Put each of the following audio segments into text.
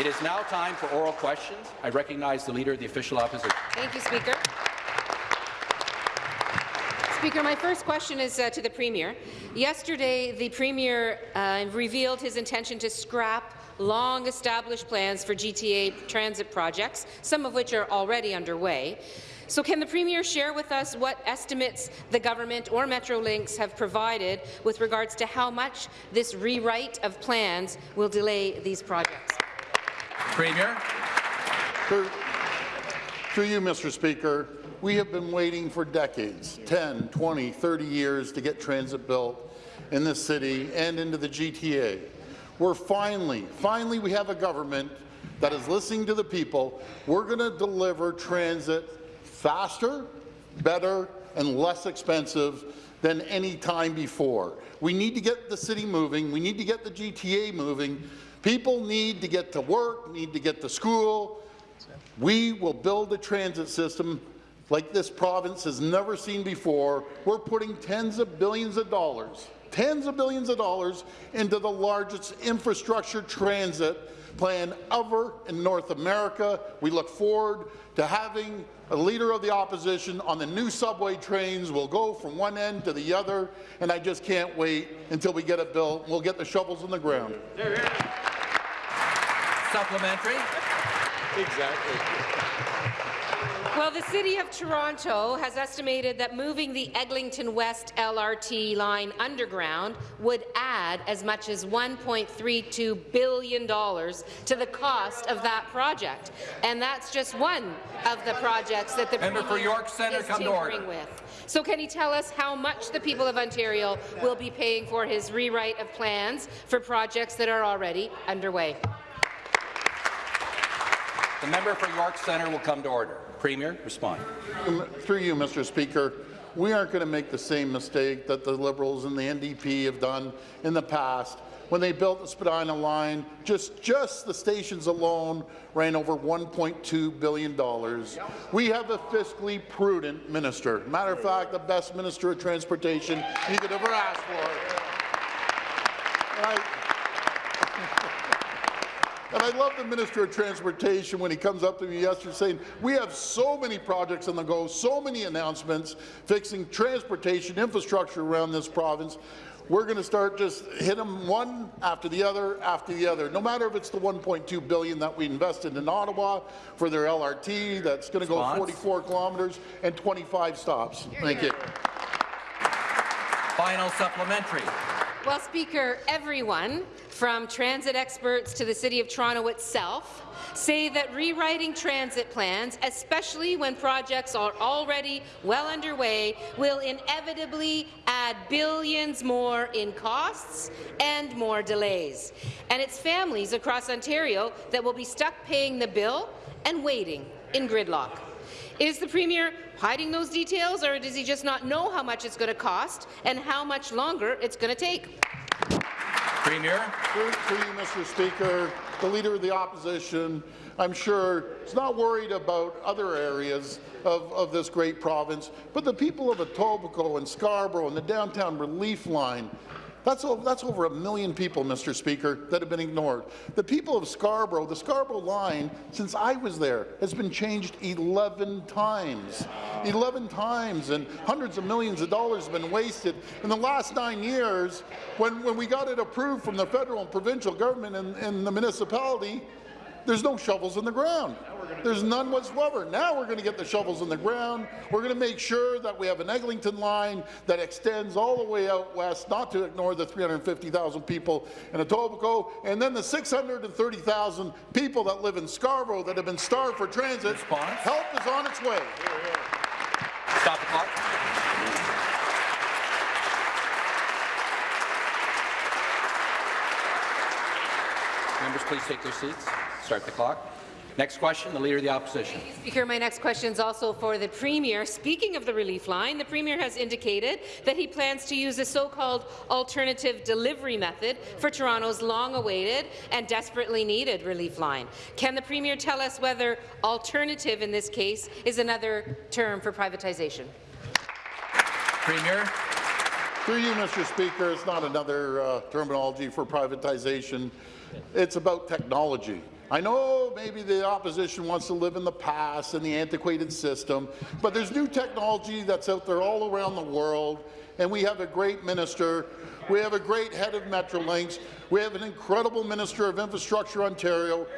It is now time for oral questions. I recognize the Leader of the Official Opposition. Thank you, Speaker. Speaker, my first question is uh, to the Premier. Yesterday, the Premier uh, revealed his intention to scrap long-established plans for GTA transit projects, some of which are already underway. So can the Premier share with us what estimates the government or Metrolinx have provided with regards to how much this rewrite of plans will delay these projects? Premier. Through, through you, Mr. Speaker, we have been waiting for decades, 10, 20, 30 years to get transit built in this city and into the GTA. We're finally, finally we have a government that is listening to the people. We're going to deliver transit faster, better, and less expensive than any time before. We need to get the city moving. We need to get the GTA moving. People need to get to work, need to get to school. We will build a transit system like this province has never seen before. We're putting tens of billions of dollars, tens of billions of dollars into the largest infrastructure transit plan ever in North America. We look forward to having a leader of the opposition on the new subway trains. We'll go from one end to the other, and I just can't wait until we get it built. We'll get the shovels in the ground. Supplementary. Exactly. Well, the City of Toronto has estimated that moving the Eglinton West LRT line underground would add as much as $1.32 billion to the cost of that project. And that's just one of the projects that the Member for York Centre, is come to order. with. So can he tell us how much the people of Ontario will be paying for his rewrite of plans for projects that are already underway? The member for York Centre will come to order. Premier, respond. Through you, Mr. Speaker, we aren't going to make the same mistake that the Liberals and the NDP have done in the past. When they built the Spadina line, just, just the stations alone ran over $1.2 billion. We have a fiscally prudent minister. Matter of fact, the best minister of transportation you could ever ask for. And I, love the Minister of Transportation when he comes up to me yesterday saying, we have so many projects on the go, so many announcements fixing transportation infrastructure around this province. We're going to start just hit them one after the other after the other. No matter if it's the 1.2 billion that we invested in Ottawa for their LRT, that's going to go 44 kilometres and 25 stops. Thank you. Final supplementary. Well, Speaker, everyone, from transit experts to the City of Toronto itself, say that rewriting transit plans, especially when projects are already well underway, will inevitably add billions more in costs and more delays. And it's families across Ontario that will be stuck paying the bill and waiting in gridlock. Is the Premier hiding those details, or does he just not know how much it's going to cost and how much longer it's going to take? Premier. Through, through you, Mr. Speaker, the Leader of the Opposition, I'm sure, is not worried about other areas of, of this great province, but the people of Etobicoke and Scarborough and the Downtown Relief Line that's, over, that's over a million people, Mr. Speaker, that have been ignored. The people of Scarborough, the Scarborough line, since I was there, has been changed 11 times. 11 times, and hundreds of millions of dollars have been wasted. In the last nine years, when, when we got it approved from the federal and provincial government and, and the municipality, there's no shovels in the ground. There's none whatsoever. Now we're going to get the shovels in the ground. We're going to make sure that we have an Eglinton line that extends all the way out west, not to ignore the 350,000 people in Etobicoke, and then the 630,000 people that live in Scarborough that have been starved for transit. Response? Help is on its way. Stop the clock. Members, please take their seats. Start the clock. Next question, the Leader of the Opposition. Speaker, my next question is also for the Premier. Speaking of the relief line, the Premier has indicated that he plans to use a so-called alternative delivery method for Toronto's long-awaited and desperately needed relief line. Can the Premier tell us whether alternative in this case is another term for privatization? Premier. Through you, Mr. Speaker, it's not another uh, terminology for privatization. It's about technology. I know maybe the opposition wants to live in the past and the antiquated system, but there's new technology that's out there all around the world, and we have a great minister. We have a great head of Metrolinx. We have an incredible Minister of Infrastructure, Ontario.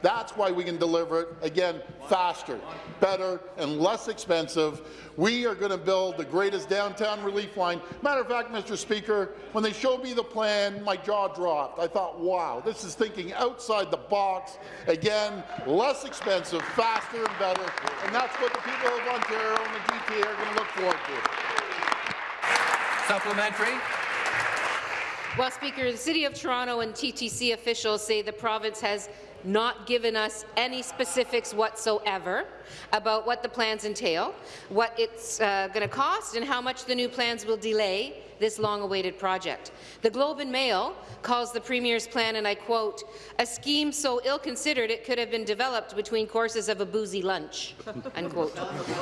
That's why we can deliver it, again, faster, better, and less expensive. We are going to build the greatest downtown relief line. Matter of fact, Mr. Speaker, when they showed me the plan, my jaw dropped. I thought, wow, this is thinking outside the box. Again, less expensive, faster, and better. And that's what the people of Ontario and the GTA are going to look forward to. Supplementary. Well, Speaker, the City of Toronto and TTC officials say the province has not given us any specifics whatsoever about what the plans entail, what it's uh, going to cost, and how much the new plans will delay this long-awaited project. The Globe and Mail calls the Premier's plan, and I quote, a scheme so ill-considered it could have been developed between courses of a boozy lunch, unquote.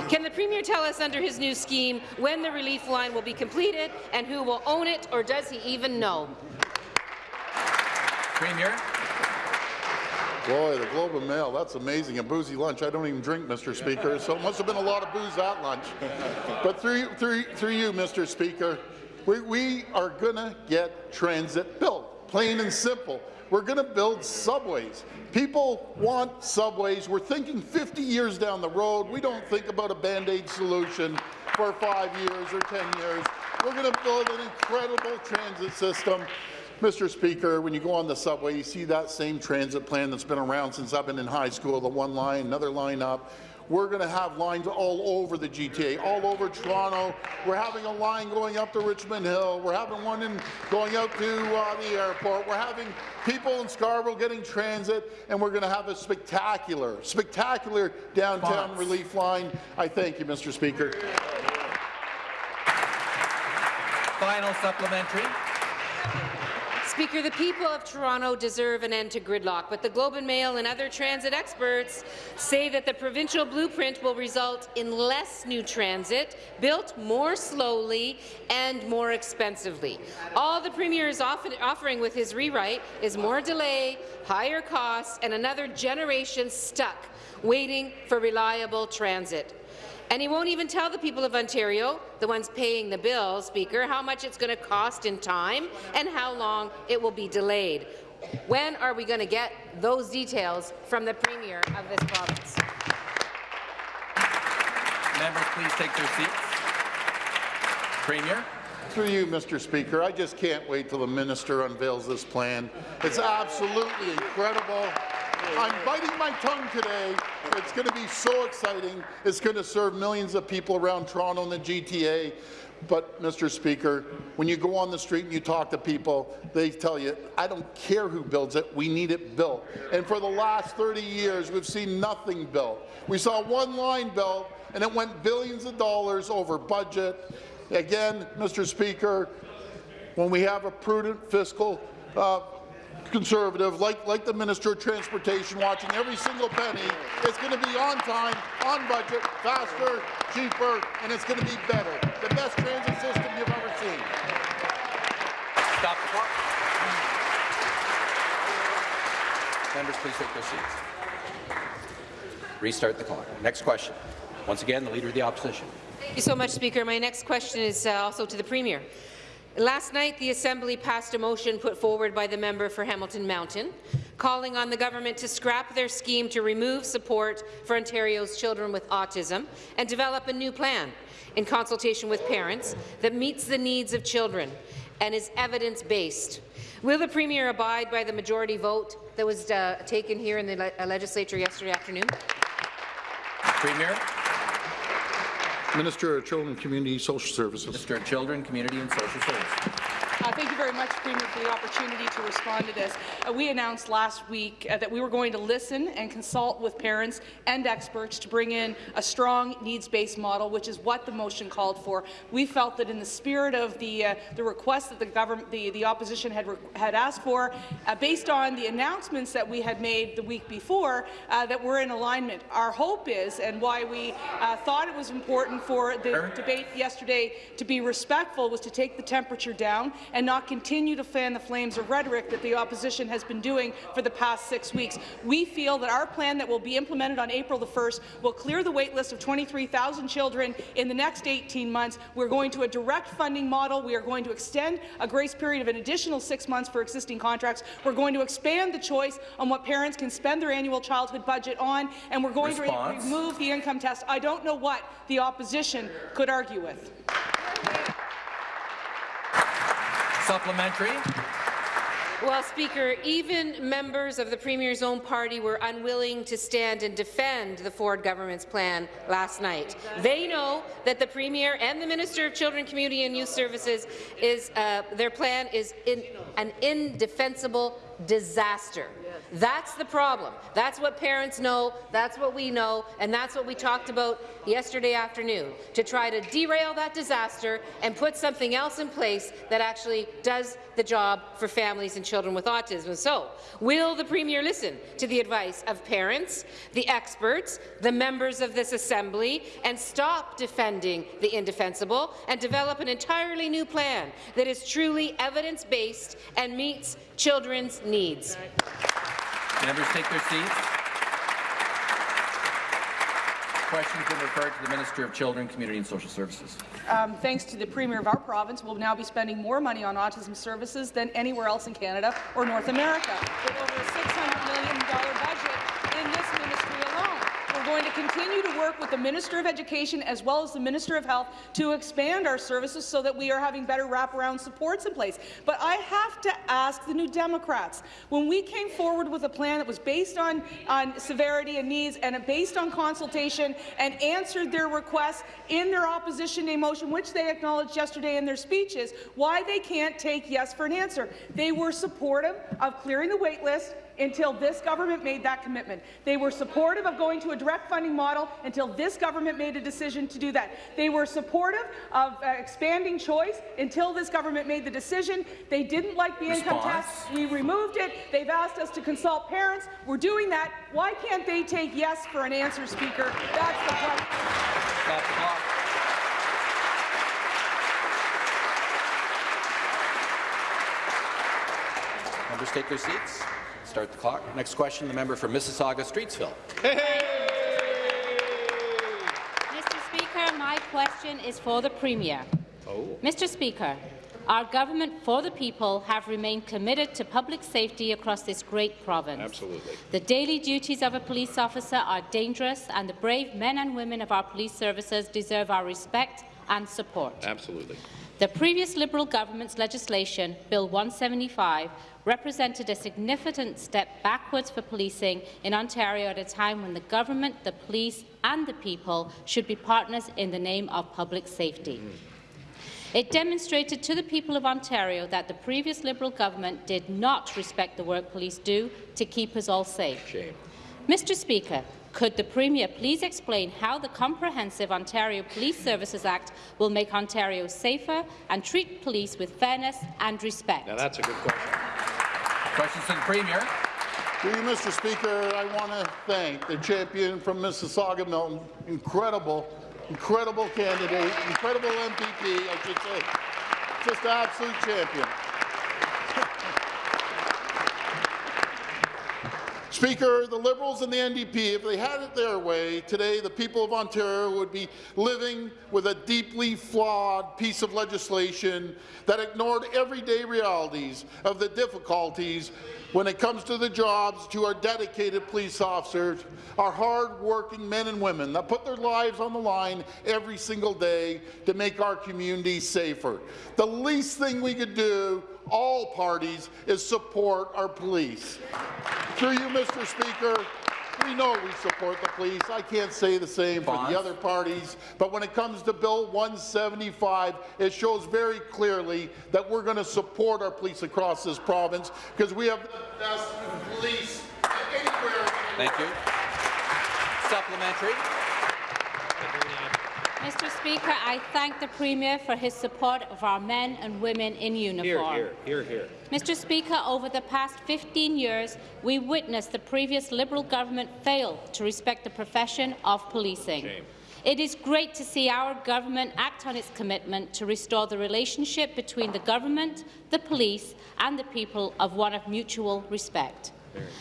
Can the Premier tell us under his new scheme when the relief line will be completed and who will own it, or does he even know? Premier. Boy, the Globe and Mail, that's amazing. A boozy lunch. I don't even drink, Mr. Speaker, so it must have been a lot of booze at lunch. But through, through, through you, Mr. Speaker, we, we are going to get transit built, plain and simple. We're going to build subways. People want subways. We're thinking 50 years down the road. We don't think about a Band-Aid solution for five years or 10 years. We're going to build an incredible transit system Mr. Speaker, when you go on the subway, you see that same transit plan that's been around since I've been in high school, the one line, another line up. We're going to have lines all over the GTA, all over Toronto. We're having a line going up to Richmond Hill. We're having one in going out to uh, the airport. We're having people in Scarborough getting transit, and we're going to have a spectacular, spectacular downtown relief line. I thank you, Mr. Speaker. Final supplementary. Speaker, the people of Toronto deserve an end to gridlock, but the Globe and Mail and other transit experts say that the provincial blueprint will result in less new transit, built more slowly and more expensively. All the Premier is offering with his rewrite is more delay, higher costs, and another generation stuck waiting for reliable transit. And he won't even tell the people of Ontario, the ones paying the bill, Speaker, how much it's going to cost in time and how long it will be delayed. When are we going to get those details from the Premier of this province? Members, please take their seats. Premier. Through you, Mr. Speaker, I just can't wait till the minister unveils this plan. It's absolutely incredible. I'm biting my tongue today. It's going to be so exciting. It's going to serve millions of people around Toronto and the GTA. But, Mr. Speaker, when you go on the street and you talk to people, they tell you, I don't care who builds it, we need it built. And for the last 30 years, we've seen nothing built. We saw one line built, and it went billions of dollars over budget. Again, Mr. Speaker, when we have a prudent fiscal uh, conservative, like, like the Minister of Transportation, watching every single penny, it's going to be on time, on budget, faster, cheaper, and it's going to be better. The best transit system you've ever seen. Stop the clock. Members, please take their seats. Restart the clock. Next question. Once again, the Leader of the Opposition. Thank you so much, Speaker. My next question is uh, also to the Premier. Last night, the Assembly passed a motion put forward by the member for Hamilton Mountain, calling on the government to scrap their scheme to remove support for Ontario's children with autism and develop a new plan in consultation with parents that meets the needs of children and is evidence-based. Will the Premier abide by the majority vote that was uh, taken here in the le uh, legislature yesterday afternoon? Premier. Minister of Children and Community Social Services. Minister of Children, Community and Social Services. Uh, thank you very much, Premier, for the opportunity to respond to this. Uh, we announced last week uh, that we were going to listen and consult with parents and experts to bring in a strong needs-based model, which is what the motion called for. We felt that in the spirit of the, uh, the request that the government, the, the opposition had, had asked for, uh, based on the announcements that we had made the week before, uh, that we're in alignment. Our hope is, and why we uh, thought it was important for the debate yesterday to be respectful, was to take the temperature down and not continue to fan the flames of rhetoric that the opposition has been doing for the past six weeks. We feel that our plan that will be implemented on April the 1st will clear the wait list of 23,000 children in the next 18 months. We're going to a direct funding model. We are going to extend a grace period of an additional six months for existing contracts. We're going to expand the choice on what parents can spend their annual childhood budget on, and we're going Response. to remove the income test. I don't know what the opposition could argue with. Supplementary. Well, Speaker, even members of the Premier's own party were unwilling to stand and defend the Ford government's plan last night. They know that the Premier and the Minister of Children, Community and Youth Services is uh, their plan is in, an indefensible disaster. That's the problem. That's what parents know, that's what we know, and that's what we talked about yesterday afternoon, to try to derail that disaster and put something else in place that actually does the job for families and children with autism. So, will the Premier listen to the advice of parents, the experts, the members of this Assembly, and stop defending the indefensible and develop an entirely new plan that is truly evidence-based and meets children's needs? Members take their seats. Questions been referred to the Minister of Children, Community and Social Services. Um, thanks to the Premier of our province, we'll now be spending more money on autism services than anywhere else in Canada or North America, going to continue to work with the Minister of Education as well as the Minister of Health to expand our services so that we are having better wraparound supports in place. But I have to ask the New Democrats, when we came forward with a plan that was based on, on severity and needs and based on consultation and answered their requests in their opposition day motion, which they acknowledged yesterday in their speeches, why they can't take yes for an answer. They were supportive of clearing the wait list, until this government made that commitment. They were supportive of going to a direct funding model until this government made a decision to do that. They were supportive of uh, expanding choice until this government made the decision. They didn't like the income tax. We removed it. They've asked us to consult parents. We're doing that. Why can't they take yes for an answer, Speaker? That's the question. Members take their seats. Start the clock. Next question, the member for Mississauga Streetsville. Mr. Speaker, my question is for the Premier. Oh. Mr. Speaker, our government for the people have remained committed to public safety across this great province. Absolutely. The daily duties of a police officer are dangerous, and the brave men and women of our police services deserve our respect and support. Absolutely. The previous Liberal government's legislation, Bill 175, represented a significant step backwards for policing in Ontario at a time when the government, the police and the people should be partners in the name of public safety. It demonstrated to the people of Ontario that the previous Liberal government did not respect the work police do to keep us all safe. Shame. Mr Speaker, could the Premier please explain how the Comprehensive Ontario Police Services Act will make Ontario safer and treat police with fairness and respect? Now that's a good question. Questions to the Premier. To you, Mr. Speaker, I want to thank the champion from Mississauga Milton. Incredible, incredible candidate, incredible MPP, I should say. Just an absolute champion. Speaker, the Liberals and the NDP, if they had it their way, today the people of Ontario would be living with a deeply flawed piece of legislation that ignored everyday realities of the difficulties when it comes to the jobs to our dedicated police officers, our hard-working men and women that put their lives on the line every single day to make our community safer. The least thing we could do all parties is support our police. Through you, Mr. Speaker, we know we support the police. I can't say the same for the other parties, but when it comes to Bill 175, it shows very clearly that we're going to support our police across this province because we have the best police anywhere. Thank you. Supplementary. Mr Speaker, I thank the Premier for his support of our men and women in Here, uniform. here, here, here. Mr Speaker, over the past 15 years, we witnessed the previous Liberal government fail to respect the profession of policing. Shame. It is great to see our government act on its commitment to restore the relationship between the government, the police and the people of one of mutual respect.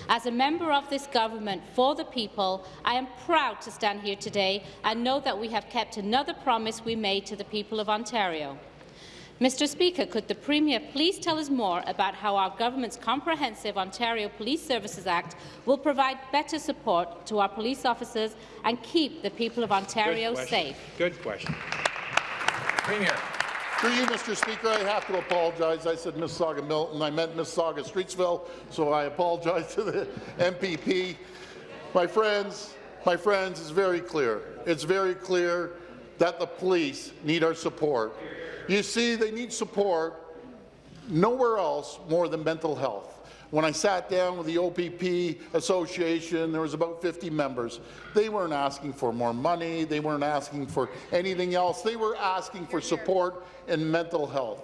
As a member of this government for the people, I am proud to stand here today and know that we have kept another promise we made to the people of Ontario. Mr Speaker, could the Premier please tell us more about how our government's comprehensive Ontario Police Services Act will provide better support to our police officers and keep the people of Ontario Good safe? Good question. Premier. Through you, Mr. Speaker, I have to apologize. I said Mississauga Milton. I meant Mississauga Streetsville, so I apologize to the MPP. My friends, my friends, it's very clear. It's very clear that the police need our support. You see, they need support nowhere else more than mental health. When I sat down with the OPP Association, there was about 50 members. They weren't asking for more money. They weren't asking for anything else. They were asking for support in mental health.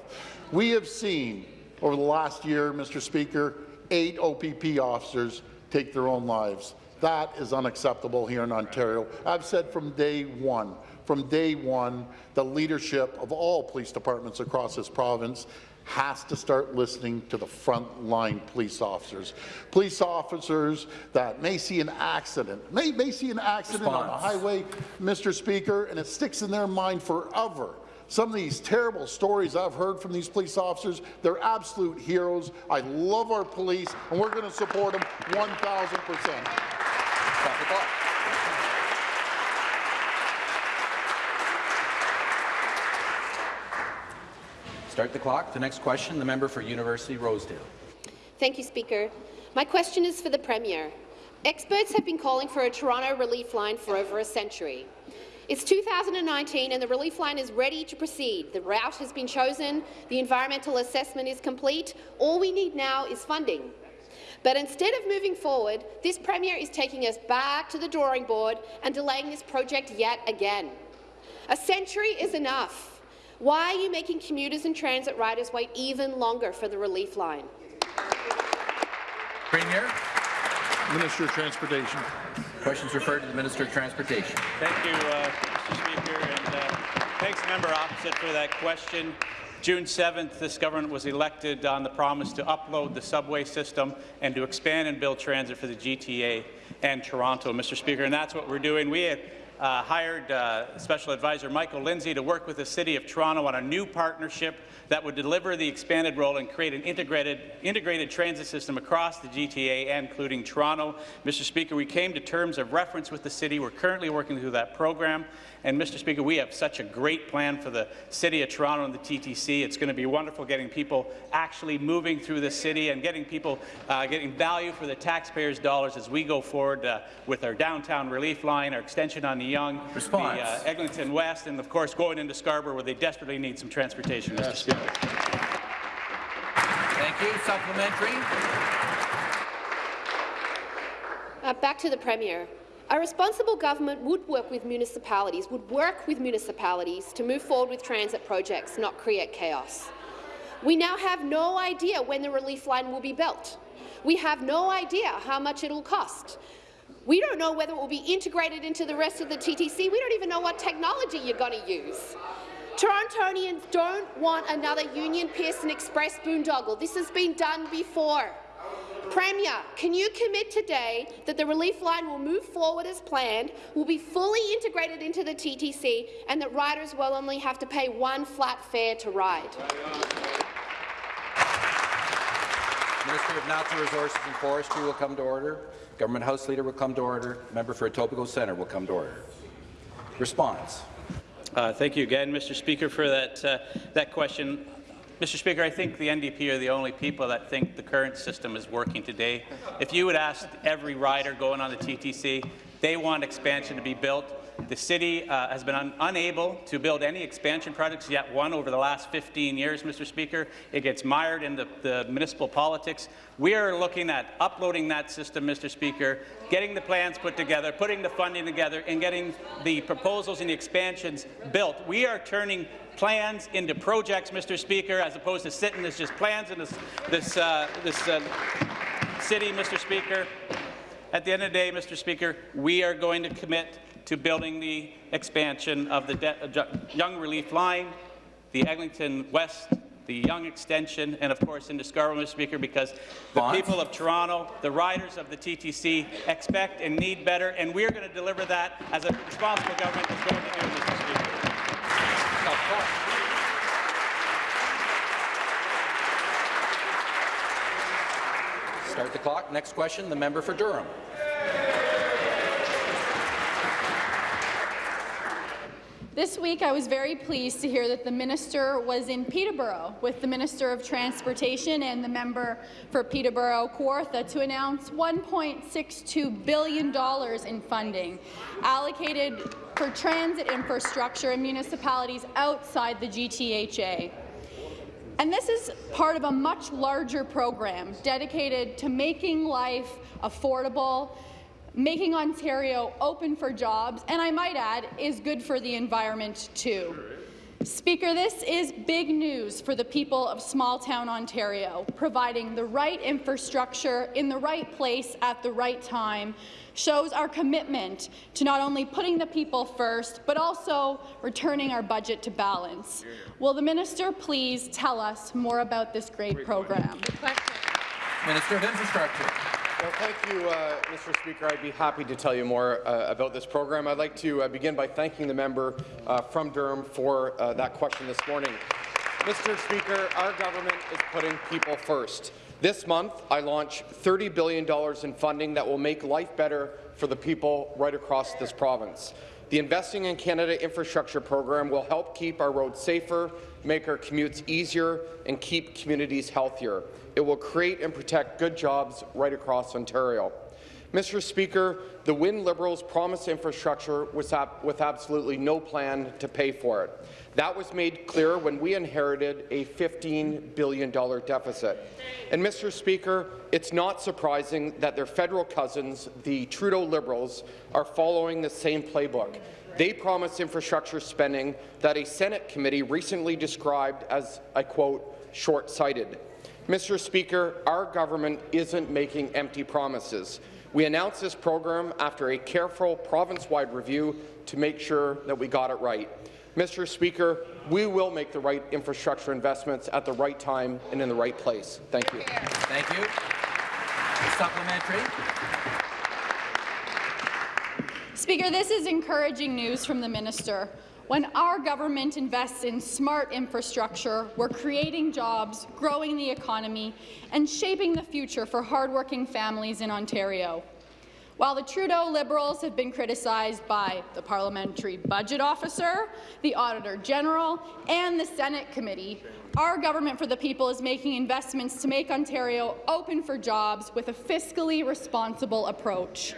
We have seen over the last year, Mr. Speaker, eight OPP officers take their own lives. That is unacceptable here in Ontario. I've said from day one, from day one, the leadership of all police departments across this province has to start listening to the frontline police officers. Police officers that may see an accident, may, may see an accident on the highway, Mr. Speaker, and it sticks in their mind forever. Some of these terrible stories I've heard from these police officers, they're absolute heroes. I love our police, and we're going to support them 1,000%. Stop the clock. Start the clock. The next question, the member for University Rosedale. Thank you, Speaker. My question is for the Premier. Experts have been calling for a Toronto relief line for over a century. It's 2019 and the relief line is ready to proceed. The route has been chosen, the environmental assessment is complete. All we need now is funding. But instead of moving forward, this Premier is taking us back to the drawing board and delaying this project yet again. A century is enough. Why are you making commuters and transit riders wait even longer for the relief line? Premier. Minister of Transportation. Questions referred to the Minister of Transportation. Thank you, uh, Mr. Speaker, and uh, thanks, member opposite, for that question. June 7th, this government was elected on the promise to upload the subway system and to expand and build transit for the GTA and Toronto, Mr. Speaker, and that's what we're doing. We have hired uh, Special Advisor Michael Lindsay to work with the City of Toronto on a new partnership that would deliver the expanded role and create an integrated, integrated transit system across the GTA, including Toronto. Mr. Speaker, we came to terms of reference with the city. We're currently working through that program. And, Mr. Speaker, we have such a great plan for the City of Toronto and the TTC. It's going to be wonderful getting people actually moving through the city and getting people uh, getting value for the taxpayers' dollars as we go forward uh, with our downtown relief line, our extension on the Yonge, Response. the uh, Eglinton West, and, of course, going into Scarborough where they desperately need some transportation, Mr. Speaker. Thank you. Supplementary. Uh, back to the Premier. A responsible government would work with municipalities, would work with municipalities to move forward with transit projects, not create chaos. We now have no idea when the relief line will be built. We have no idea how much it will cost. We don't know whether it will be integrated into the rest of the TTC. We don't even know what technology you're going to use. Torontonians don't want another Union Pearson Express boondoggle. This has been done before. Premier, can you commit today that the relief line will move forward as planned, will be fully integrated into the TTC, and that riders will only have to pay one flat fare to ride? Minister of Natural Resources and Forestry will come to order. Government House Leader will come to order. Member for Etobicoke Centre will come to order. Response. Uh, thank you again, Mr. Speaker, for that, uh, that question. Mr. Speaker, I think the NDP are the only people that think the current system is working today. If you would ask every rider going on the TTC, they want expansion to be built. The city uh, has been un unable to build any expansion projects, yet one over the last 15 years, Mr. Speaker. It gets mired in the, the municipal politics. We are looking at uploading that system, Mr. Speaker, getting the plans put together, putting the funding together, and getting the proposals and the expansions built. We are turning plans into projects, Mr. Speaker, as opposed to sitting as just plans in this, this, uh, this uh, city, Mr. Speaker. At the end of the day, Mr. Speaker, we are going to commit to building the expansion of the uh, Yonge Relief Line, the Eglinton West, the Yonge Extension, and of course in Scarborough, Mr. Speaker, because the people of Toronto, the riders of the TTC expect and need better, and we're going to deliver that as a responsible government is going to do, Mr. Speaker. Start the clock. Next question, the member for Durham. This week, I was very pleased to hear that the minister was in Peterborough with the Minister of Transportation and the member for Peterborough Kawartha to announce $1.62 billion in funding allocated for transit infrastructure in municipalities outside the GTHA. And this is part of a much larger program dedicated to making life affordable making Ontario open for jobs, and I might add, is good for the environment too. Speaker, this is big news for the people of small-town Ontario. Providing the right infrastructure in the right place at the right time shows our commitment to not only putting the people first, but also returning our budget to balance. Will the minister please tell us more about this great program? Minister of Infrastructure. Well, thank you, uh, Mr. Speaker. I'd be happy to tell you more uh, about this program. I'd like to uh, begin by thanking the member uh, from Durham for uh, that question this morning. Mr. Speaker, our government is putting people first. This month, I launch $30 billion in funding that will make life better for the people right across this province. The Investing in Canada infrastructure program will help keep our roads safer, make our commutes easier, and keep communities healthier. It will create and protect good jobs right across Ontario. Mr. Speaker, the Wynne Liberals promised infrastructure with, with absolutely no plan to pay for it. That was made clear when we inherited a $15 billion deficit. And, Mr. Speaker, it's not surprising that their federal cousins, the Trudeau Liberals, are following the same playbook. They promised infrastructure spending that a Senate committee recently described as, I quote, short-sighted. Mr. Speaker, our government isn't making empty promises. We announced this program after a careful province-wide review to make sure that we got it right. Mr. Speaker, we will make the right infrastructure investments at the right time and in the right place. Thank you. Thank you. Supplementary. Speaker, this is encouraging news from the minister. When our government invests in smart infrastructure, we're creating jobs, growing the economy, and shaping the future for hardworking families in Ontario. While the Trudeau Liberals have been criticized by the Parliamentary Budget Officer, the Auditor General, and the Senate Committee, our Government for the People is making investments to make Ontario open for jobs with a fiscally responsible approach.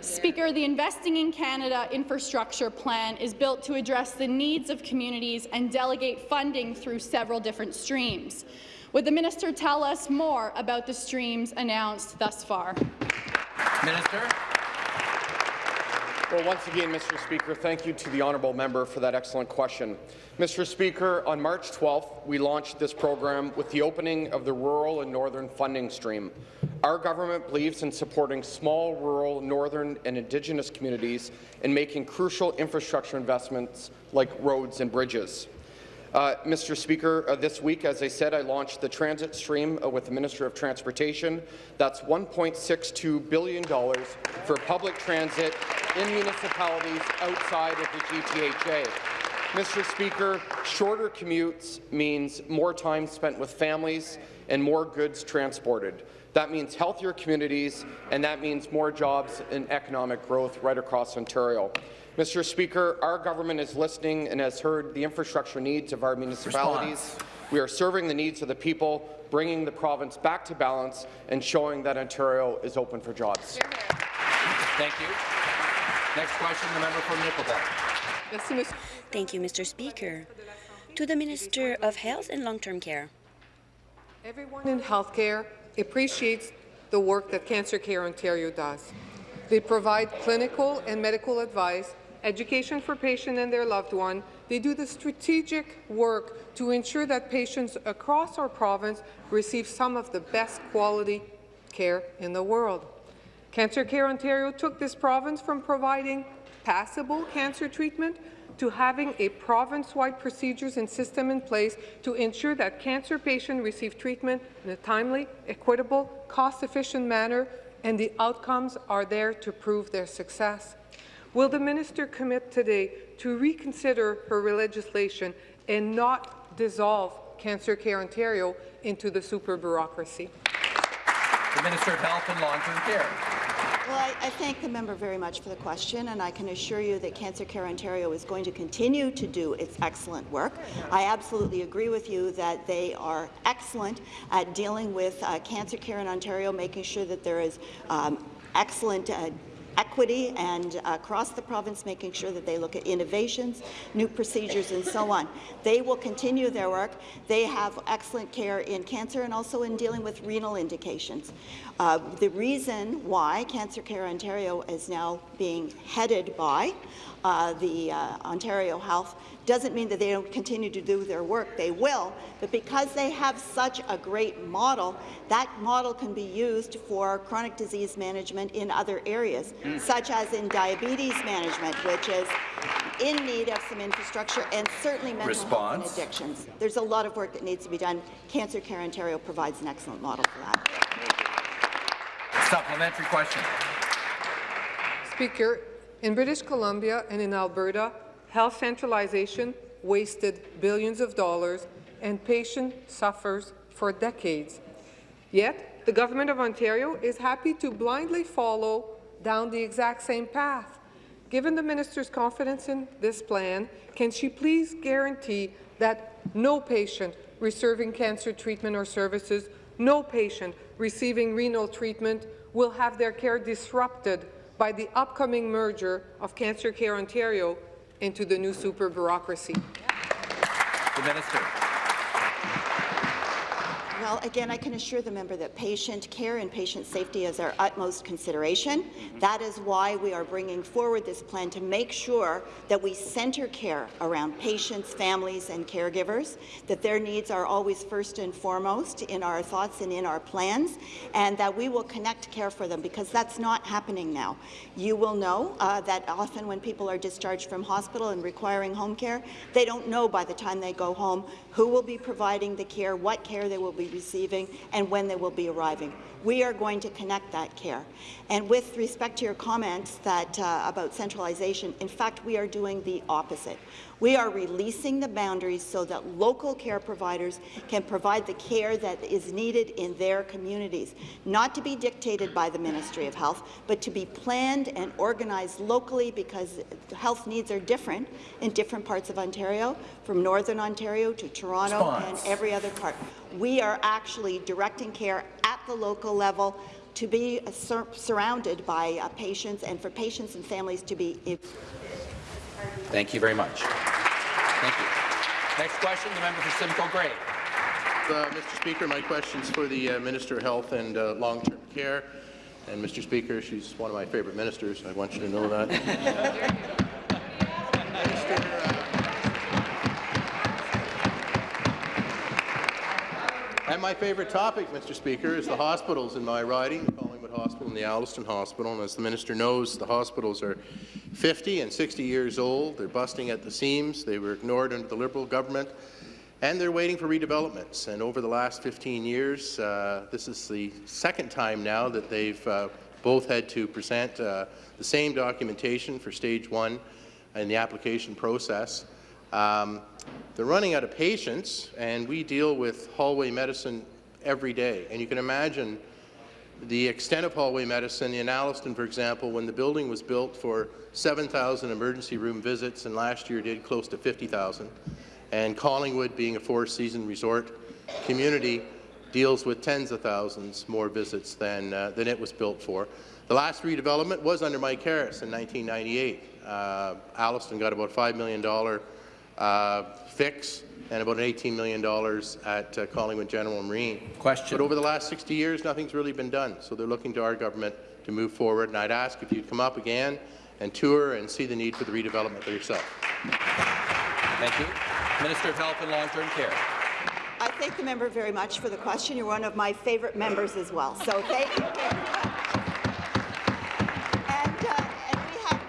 Speaker, the Investing in Canada infrastructure plan is built to address the needs of communities and delegate funding through several different streams. Would the minister tell us more about the streams announced thus far? Minister. Well, once again, Mr. Speaker, thank you to the honourable member for that excellent question. Mr. Speaker, on March 12th, we launched this program with the opening of the Rural and Northern Funding Stream. Our government believes in supporting small, rural, northern and Indigenous communities and making crucial infrastructure investments like roads and bridges. Uh, Mr. Speaker, uh, this week, as I said, I launched the transit stream uh, with the Minister of Transportation. That's $1.62 billion for public transit in municipalities outside of the GTHA. Mr. Speaker, shorter commutes means more time spent with families and more goods transported. That means healthier communities, and that means more jobs and economic growth right across Ontario. Mr. Speaker, our government is listening and has heard the infrastructure needs of our municipalities. Response. We are serving the needs of the people, bringing the province back to balance and showing that Ontario is open for jobs. Thank you. Next question, the member for Nickel Belt. Thank you, Mr. Speaker. To the Minister of Health and Long-Term Care. Everyone in healthcare appreciates the work that Cancer Care Ontario does. They provide clinical and medical advice education for patients and their loved one. They do the strategic work to ensure that patients across our province receive some of the best quality care in the world. Cancer Care Ontario took this province from providing passable cancer treatment to having a province-wide procedures and system in place to ensure that cancer patients receive treatment in a timely, equitable, cost-efficient manner, and the outcomes are there to prove their success. Will the minister commit today to reconsider her legislation and not dissolve Cancer Care Ontario into the super bureaucracy? The Minister of Health and Long-Term Care. Well, I, I, thank the member very much for the question, and I can assure you that Cancer Care Ontario is going to continue to do its excellent work. I absolutely agree with you that they are excellent at dealing with uh, cancer care in Ontario, making sure that there is um, excellent uh, equity and uh, across the province, making sure that they look at innovations, new procedures, and so on. They will continue their work. They have excellent care in cancer and also in dealing with renal indications. Uh, the reason why Cancer Care Ontario is now being headed by uh, the uh, Ontario Health doesn't mean that they don't continue to do their work. They will, but because they have such a great model, that model can be used for chronic disease management in other areas, mm. such as in diabetes management, which is in need of some infrastructure, and certainly mental Response. health and addictions. There's a lot of work that needs to be done. Cancer Care Ontario provides an excellent model for that. Supplementary question. Speaker, in British Columbia and in Alberta, health centralization wasted billions of dollars and patient suffers for decades. Yet, the Government of Ontario is happy to blindly follow down the exact same path. Given the minister's confidence in this plan, can she please guarantee that no patient receiving cancer treatment or services, no patient receiving renal treatment will have their care disrupted by the upcoming merger of Cancer Care Ontario into the new super bureaucracy. The Minister. Well, again, I can assure the member that patient care and patient safety is our utmost consideration. Mm -hmm. That is why we are bringing forward this plan to make sure that we center care around patients, families and caregivers, that their needs are always first and foremost in our thoughts and in our plans, and that we will connect care for them, because that's not happening now. You will know uh, that often when people are discharged from hospital and requiring home care, they don't know by the time they go home who will be providing the care, what care they will be receiving and when they will be arriving. We are going to connect that care. And with respect to your comments that, uh, about centralization, in fact, we are doing the opposite. We are releasing the boundaries so that local care providers can provide the care that is needed in their communities, not to be dictated by the Ministry of Health, but to be planned and organized locally because health needs are different in different parts of Ontario, from Northern Ontario to Toronto Response. and every other part. We are actually directing care at the local level to be uh, sur surrounded by uh, patients and for patients and families to be Thank you very much. Thank you. Next question, the member for Simcoe Grey. Uh, Mr. Speaker, my question is for the uh, Minister of Health and uh, Long-Term Care. And Mr. Speaker, she's one of my favourite ministers. I want you to know that. and my favourite topic, Mr. Speaker, is the hospitals in my riding, Collingwood Hospital and the Alliston Hospital. And as the minister knows, the hospitals are 50 and 60 years old. They're busting at the seams. They were ignored under the Liberal government, and they're waiting for redevelopments. And over the last 15 years, uh, this is the second time now that they've uh, both had to present uh, the same documentation for stage one in the application process. Um, they're running out of patients, and we deal with hallway medicine every day. And you can imagine the extent of hallway medicine in Alliston, for example, when the building was built for 7,000 emergency room visits, and last year did close to 50,000. And Collingwood, being a four-season resort community, deals with tens of thousands more visits than, uh, than it was built for. The last redevelopment was under Mike Harris in 1998. Uh, Alliston got about $5 million fix and about $18 million at uh, Collingwood General Marine. Question. But over the last 60 years, nothing's really been done, so they're looking to our government to move forward, and I'd ask if you'd come up again and tour and see the need for the redevelopment for yourself. Thank you. Minister of Health and Long-Term Care. I thank the member very much for the question. You're one of my favourite members as well, so thank you very much. And, uh, and we have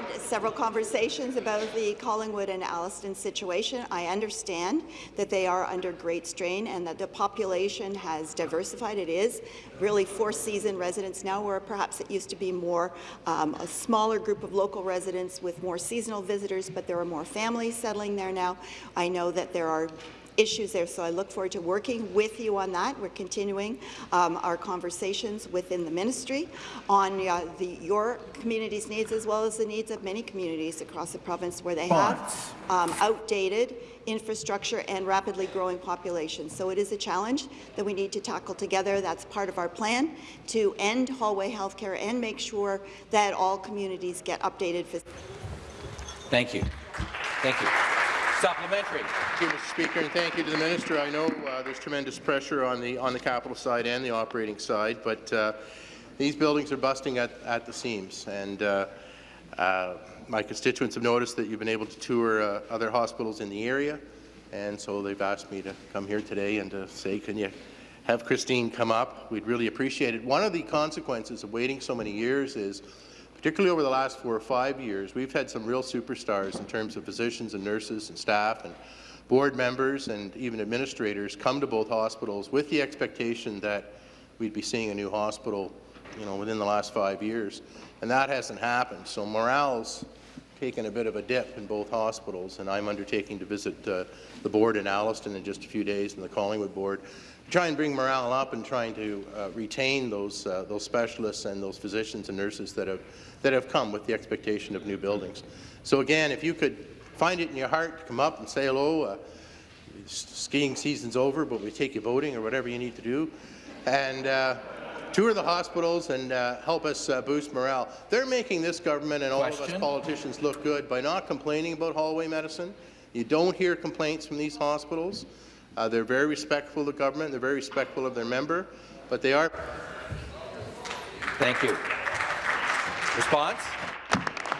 had several conversations about the Collingwood and Alliston situation. I understand that they are under great strain and that the population has diversified. It is really four-season residents now, where perhaps it used to be more um, a smaller group of local residents with more seasonal visitors, but there are more families settling there now. I know that there are issues there, so I look forward to working with you on that. We're continuing um, our conversations within the ministry on uh, the, your community's needs as well as the needs of many communities across the province where they have um, outdated infrastructure and rapidly growing populations. So it is a challenge that we need to tackle together. That's part of our plan to end hallway healthcare and make sure that all communities get updated. Thank you. Thank you. Supplementary. Thank you, Mr. Speaker, and thank you to the minister. I know uh, there's tremendous pressure on the on the capital side and the operating side, but uh, these buildings are busting at, at the seams. And uh, uh my constituents have noticed that you've been able to tour uh, other hospitals in the area, and so they've asked me to come here today and to say, can you have Christine come up? We'd really appreciate it. One of the consequences of waiting so many years is particularly over the last four or five years, we've had some real superstars in terms of physicians and nurses and staff and board members and even administrators come to both hospitals with the expectation that we'd be seeing a new hospital you know, within the last five years. And that hasn't happened. So morale's taken a bit of a dip in both hospitals, and I'm undertaking to visit uh, the board in Alliston in just a few days and the Collingwood board try and bring morale up and trying to uh, retain those uh, those specialists and those physicians and nurses that have that have come with the expectation of new buildings. So again, if you could find it in your heart to come up and say hello, uh, skiing season's over, but we take you voting or whatever you need to do, and uh, tour the hospitals and uh, help us uh, boost morale. They're making this government and all Question? of us politicians look good by not complaining about hallway medicine. You don't hear complaints from these hospitals. Uh, they're very respectful of the government. They're very respectful of their member, but they are. Thank you. Response?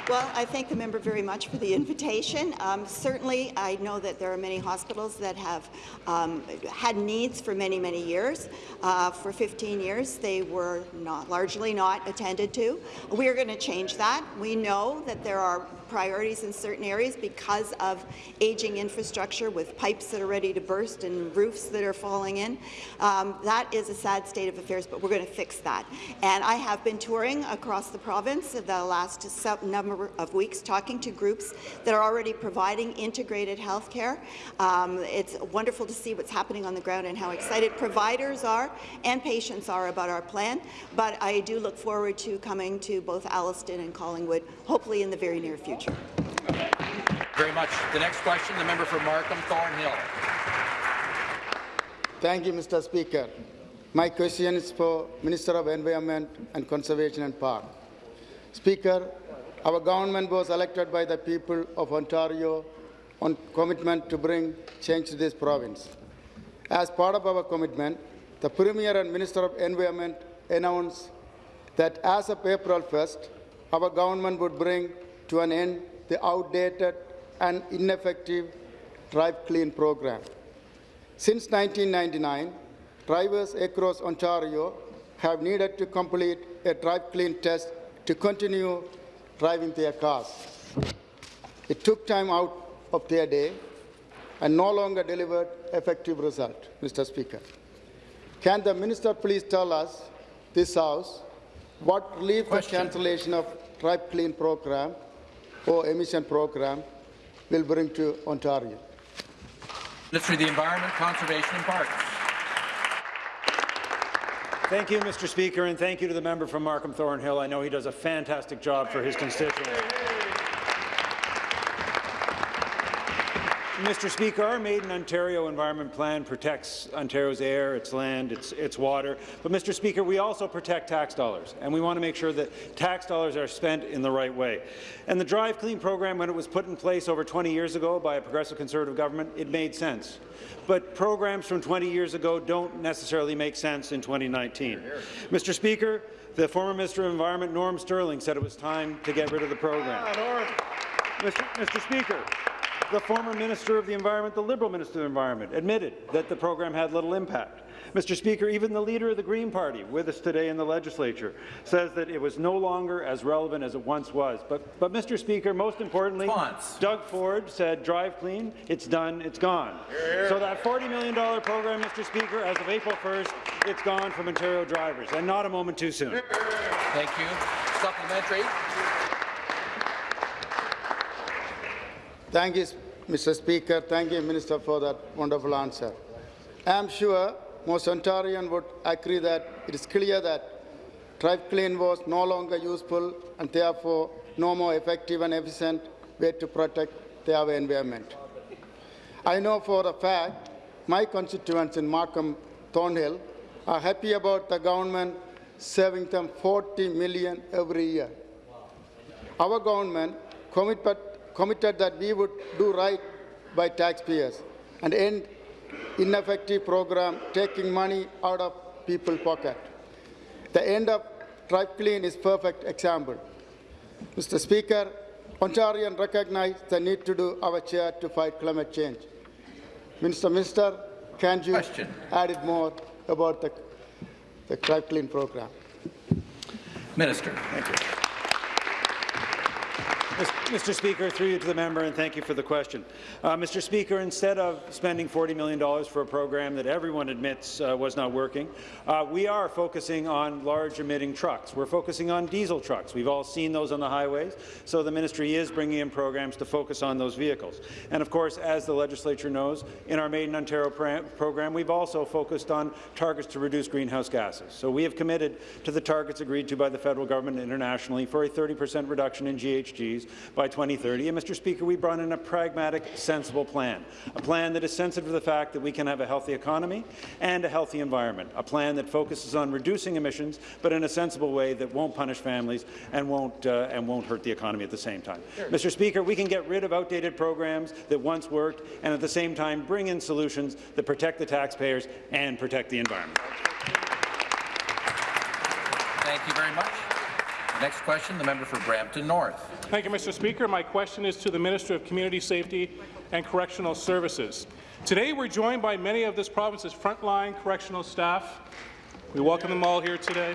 Well, I thank the member very much for the invitation. Um, certainly, I know that there are many hospitals that have um, had needs for many, many years. Uh, for 15 years, they were not largely not attended to. We are going to change that. We know that there are priorities in certain areas because of aging infrastructure with pipes that are ready to burst and roofs that are falling in. Um, that is a sad state of affairs, but we're going to fix that. And I have been touring across the province the last number of weeks, talking to groups that are already providing integrated health care. Um, it's wonderful to see what's happening on the ground and how excited providers are and patients are about our plan. But I do look forward to coming to both Alliston and Collingwood, hopefully in the very near future. Very much. The next question, the member for Markham Thornhill. Thank you, Mr. Speaker. My question is for Minister of Environment and Conservation and Park. Speaker, our government was elected by the people of Ontario on commitment to bring change to this province. As part of our commitment, the Premier and Minister of Environment announced that as of April 1st, our government would bring to an end the outdated and ineffective Drive Clean program. Since 1999, drivers across Ontario have needed to complete a Drive Clean test to continue driving their cars. It took time out of their day and no longer delivered effective result, Mr. Speaker. Can the minister please tell us, this House, what relief the cancellation of Drive Clean program or emission program will bring to Ontario. Minister of the Environment, Conservation and Parks. Thank you, Mr. Speaker, and thank you to the member from Markham Thornhill. I know he does a fantastic job for his constituents. Mr. Speaker, our Made in Ontario Environment Plan protects Ontario's air, its land, its, its water. But, Mr. Speaker, we also protect tax dollars, and we want to make sure that tax dollars are spent in the right way. And the Drive Clean program, when it was put in place over 20 years ago by a progressive Conservative government, it made sense. But programs from 20 years ago don't necessarily make sense in 2019. Mr. Speaker, the former Minister of Environment, Norm Sterling, said it was time to get rid of the program. Mr. Mr. Speaker, the former Minister of the Environment, the Liberal Minister of the Environment, admitted that the program had little impact. Mr. Speaker, even the leader of the Green Party with us today in the legislature says that it was no longer as relevant as it once was. But, but Mr. Speaker, most importantly, Response. Doug Ford said, drive clean, it's done, it's gone. So that $40 million program, Mr. Speaker, as of April 1st, it's gone from Ontario drivers, and not a moment too soon. Thank you. Supplementary. Thank you, Mr. Speaker. Thank you, Minister, for that wonderful answer. I am sure most Ontarians would agree that it is clear that Drive Clean was no longer useful and therefore no more effective and efficient way to protect their environment. I know for a fact my constituents in Markham Thornhill are happy about the government saving them 40 million every year. Our government committed, committed that we would do right by taxpayers and end ineffective program taking money out of people's pocket. The end of Drive Clean is perfect example. Mr. Speaker, Ontarians recognize the need to do our share to fight climate change. Minister, Minister, can you Question. add it more about the, the Drive Clean program? Minister. Thank you. Mr. Speaker, through you to the member, and thank you for the question. Uh, Mr. Speaker, instead of spending $40 million for a program that everyone admits uh, was not working, uh, we are focusing on large emitting trucks. We're focusing on diesel trucks. We've all seen those on the highways, so the ministry is bringing in programs to focus on those vehicles. And of course, as the legislature knows, in our Made in Ontario program, we've also focused on targets to reduce greenhouse gases. So we have committed to the targets agreed to by the federal government internationally for a 30 per cent reduction in GHGs by 2030. And, Mr. Speaker, we brought in a pragmatic, sensible plan, a plan that is sensitive to the fact that we can have a healthy economy and a healthy environment, a plan that focuses on reducing emissions, but in a sensible way that won't punish families and won't, uh, and won't hurt the economy at the same time. Mr. Speaker, we can get rid of outdated programs that once worked and at the same time bring in solutions that protect the taxpayers and protect the environment. Thank you very much. Next question, the member for Brampton North. Thank you, Mr. Speaker. My question is to the Minister of Community Safety and Correctional Services. Today, we're joined by many of this province's frontline correctional staff. We welcome them all here today.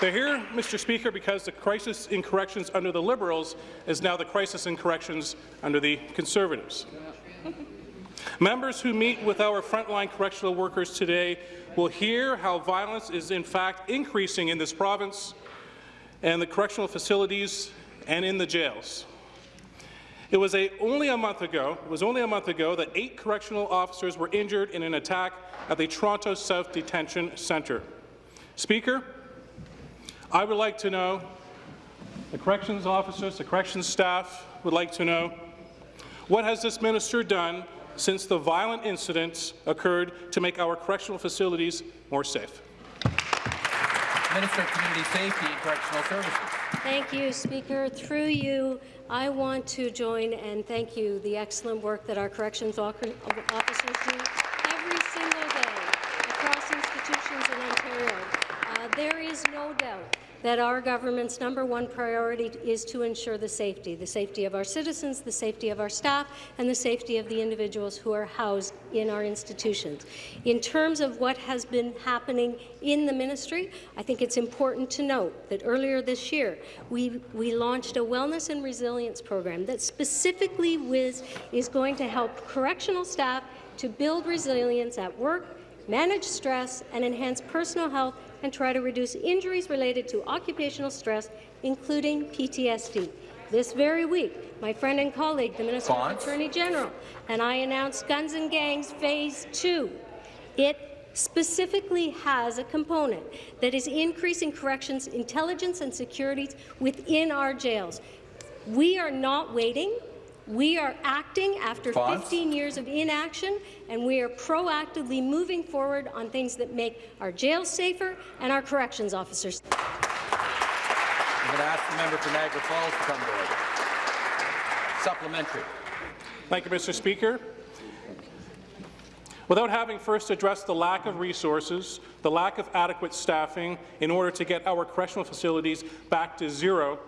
They're here, Mr. Speaker, because the crisis in corrections under the Liberals is now the crisis in corrections under the Conservatives. Members who meet with our frontline correctional workers today will hear how violence is in fact increasing in this province and the correctional facilities and in the jails. It was a, only a month ago, it was only a month ago that eight correctional officers were injured in an attack at the Toronto South Detention Centre. Speaker, I would like to know, the corrections officers, the corrections staff would like to know, what has this minister done since the violent incidents occurred to make our correctional facilities more safe? Minister of Community Safety and Correctional Services. Thank you, Speaker. Through you, I want to join and thank you the excellent work that our corrections officers do every single day across institutions in Ontario. Uh, there is no doubt that our government's number one priority is to ensure the safety, the safety of our citizens, the safety of our staff, and the safety of the individuals who are housed in our institutions. In terms of what has been happening in the ministry, I think it's important to note that earlier this year, we, we launched a wellness and resilience program that specifically was, is going to help correctional staff to build resilience at work, manage stress, and enhance personal health and try to reduce injuries related to occupational stress, including PTSD. This very week, my friend and colleague, the Minister of Attorney General, and I announced Guns and Gangs Phase 2. It specifically has a component that is increasing corrections intelligence and security within our jails. We are not waiting. We are acting after Fonz? 15 years of inaction, and we are proactively moving forward on things that make our jails safer and our corrections officers. I'm going to ask the member for Niagara Falls to come to order. Supplementary. Thank you, Mr. Speaker. Without having first addressed the lack of resources, the lack of adequate staffing in order to get our correctional facilities back to zero,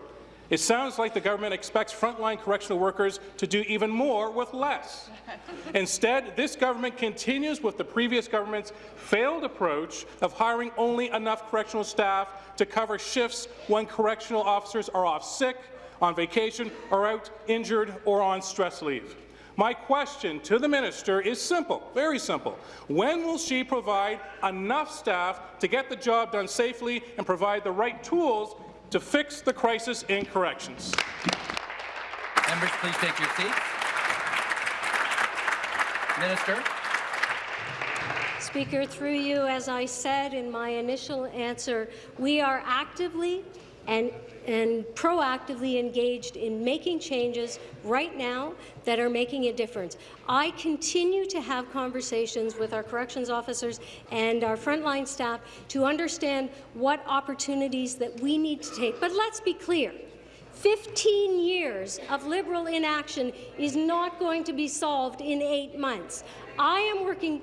It sounds like the government expects frontline correctional workers to do even more with less. Instead, this government continues with the previous government's failed approach of hiring only enough correctional staff to cover shifts when correctional officers are off sick, on vacation, or out injured or on stress leave. My question to the minister is simple, very simple. When will she provide enough staff to get the job done safely and provide the right tools to fix the crisis in corrections. Members, please take your seats. Minister. Speaker, through you, as I said in my initial answer, we are actively and and proactively engaged in making changes right now that are making a difference. I continue to have conversations with our corrections officers and our frontline staff to understand what opportunities that we need to take. But let's be clear. 15 years of Liberal inaction is not going to be solved in eight months. I am working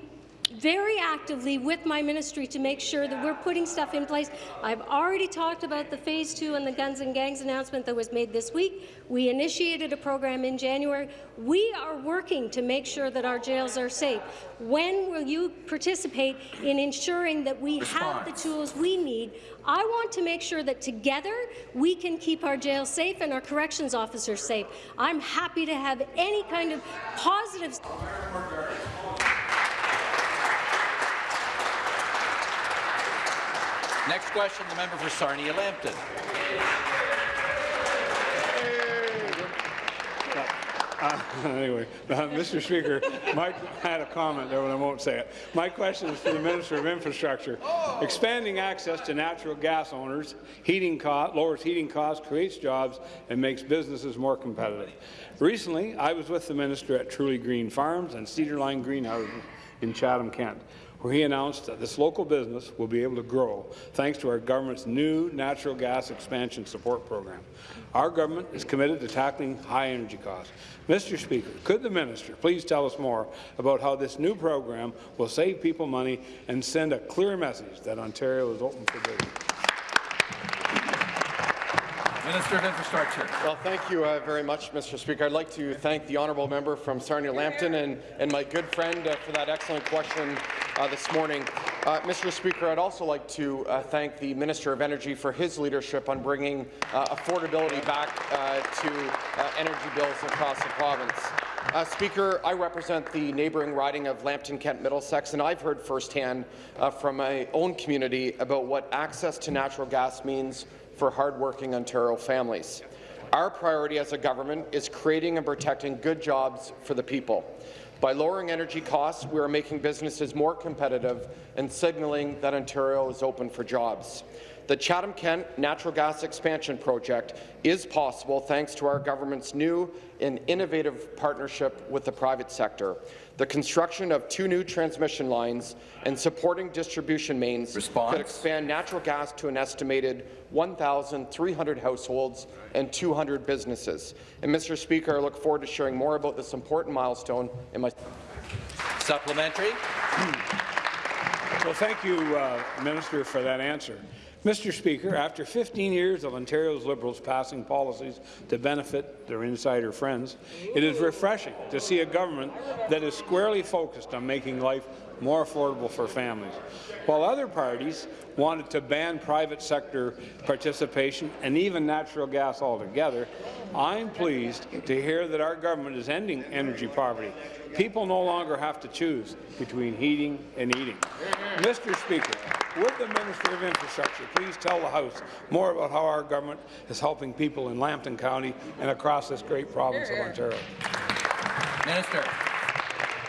very actively with my ministry to make sure that we're putting stuff in place. I've already talked about the Phase 2 and the Guns and Gangs announcement that was made this week. We initiated a program in January. We are working to make sure that our jails are safe. When will you participate in ensuring that we Response. have the tools we need? I want to make sure that together we can keep our jails safe and our corrections officers safe. I'm happy to have any kind of positive Next question, the member for Sarnia-Lambton. Uh, anyway, uh, Mr. Speaker, Mike had a comment there, but I won't say it. My question is for the Minister of Infrastructure. Expanding access to natural gas owners heating cost, lowers heating costs, creates jobs, and makes businesses more competitive. Recently, I was with the Minister at Truly Green Farms and Cedar Line Greenhouses in Chatham, Kent where he announced that this local business will be able to grow thanks to our government's new natural gas expansion support program. Our government is committed to tackling high energy costs. Mr. Speaker, could the minister please tell us more about how this new program will save people money and send a clear message that Ontario is open for business? Minister of Infrastructure. Well, thank you uh, very much, Mr. Speaker. I'd like to thank the honourable member from Sarnia-Lambton and, and my good friend uh, for that excellent question uh, this morning. Uh, Mr. Speaker, I'd also like to uh, thank the Minister of Energy for his leadership on bringing uh, affordability back to energy bills across the province. Uh, Speaker, I represent the neighbouring riding of Lambton Kent Middlesex, and I've heard firsthand uh, from my own community about what access to natural gas means for hardworking Ontario families. Our priority as a government is creating and protecting good jobs for the people. By lowering energy costs, we are making businesses more competitive and signalling that Ontario is open for jobs. The Chatham-Kent natural gas expansion project is possible thanks to our government's new and innovative partnership with the private sector the construction of two new transmission lines and supporting distribution mains Response. could expand natural gas to an estimated 1,300 households and 200 businesses. And, Mr. Speaker, I look forward to sharing more about this important milestone in my supplementary. Well, thank you, uh, Minister, for that answer. Mr. Speaker, after 15 years of Ontario's Liberals passing policies to benefit their insider friends, it is refreshing to see a government that is squarely focused on making life more affordable for families. While other parties wanted to ban private sector participation and even natural gas altogether, I'm pleased to hear that our government is ending energy poverty. People no longer have to choose between heating and eating. Mr. Speaker, would the Minister of Infrastructure please tell the House more about how our government is helping people in Lambton County and across this great province of Ontario? Minister.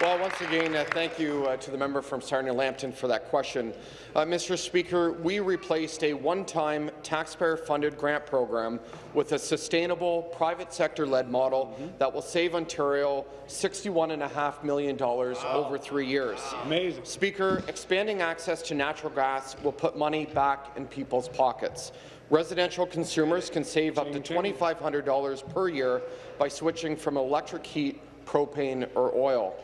Well, once again, uh, thank you uh, to the member from Sarnia-Lambton for that question. Uh, Mr. Speaker, we replaced a one-time taxpayer-funded grant program with a sustainable private sector-led model mm -hmm. that will save Ontario $61.5 million wow. over three years. Amazing. Speaker, expanding access to natural gas will put money back in people's pockets. Residential consumers can save up to $2,500 per year by switching from electric heat, propane, or oil.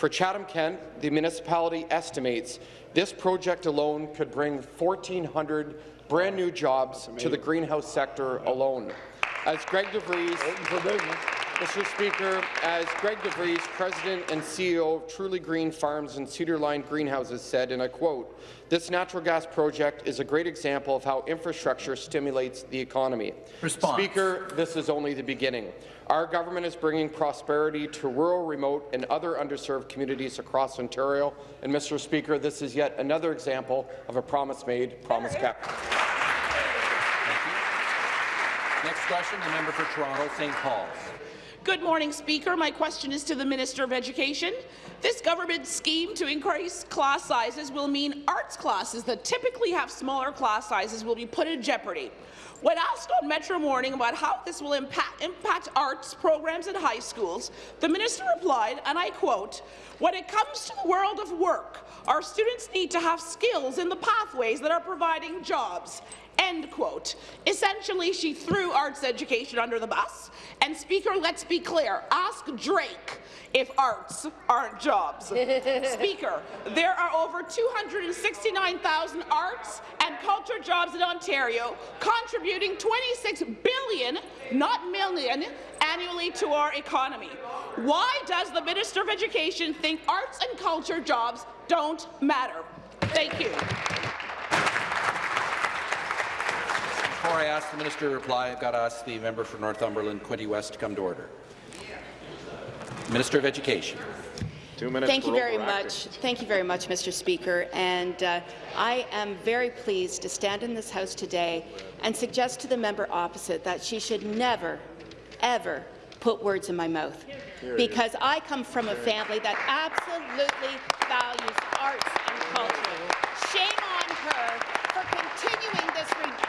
For Chatham-Kent, the municipality estimates this project alone could bring 1,400 brand new jobs to the greenhouse sector alone. As Greg DeVries, Mr. Speaker, as Greg DeVries, President and CEO of Truly Green Farms and Cedar Line Greenhouses said, and I quote, this natural gas project is a great example of how infrastructure stimulates the economy. Response. Speaker, this is only the beginning. Our government is bringing prosperity to rural, remote and other underserved communities across Ontario. And, Mr. Speaker, this is yet another example of a promise made, promise kept. Next question, the member for Toronto St. Paul's. Good morning, Speaker. My question is to the Minister of Education. This government scheme to increase class sizes will mean arts classes that typically have smaller class sizes will be put in jeopardy. When asked on Metro Morning about how this will impact, impact arts programs in high schools, the minister replied, and I quote, when it comes to the world of work, our students need to have skills in the pathways that are providing jobs. End quote. Essentially, she threw arts education under the bus. And Speaker, let's be clear, ask Drake if arts aren't jobs. Speaker, there are over 269,000 arts and culture jobs in Ontario, contributing 26 billion, not million, annually to our economy. Why does the Minister of Education think arts and culture jobs don't matter? Thank you. Before I ask the minister to reply, I've got to ask the member for Northumberland, Quinte West, to come to order. Minister of Education. Two minutes Thank you very much. Thank you very much, Mr. Speaker. And uh, I am very pleased to stand in this House today and suggest to the member opposite that she should never, ever put words in my mouth. Because I come from a family that absolutely values arts and culture. Shame on her for continuing this ridiculous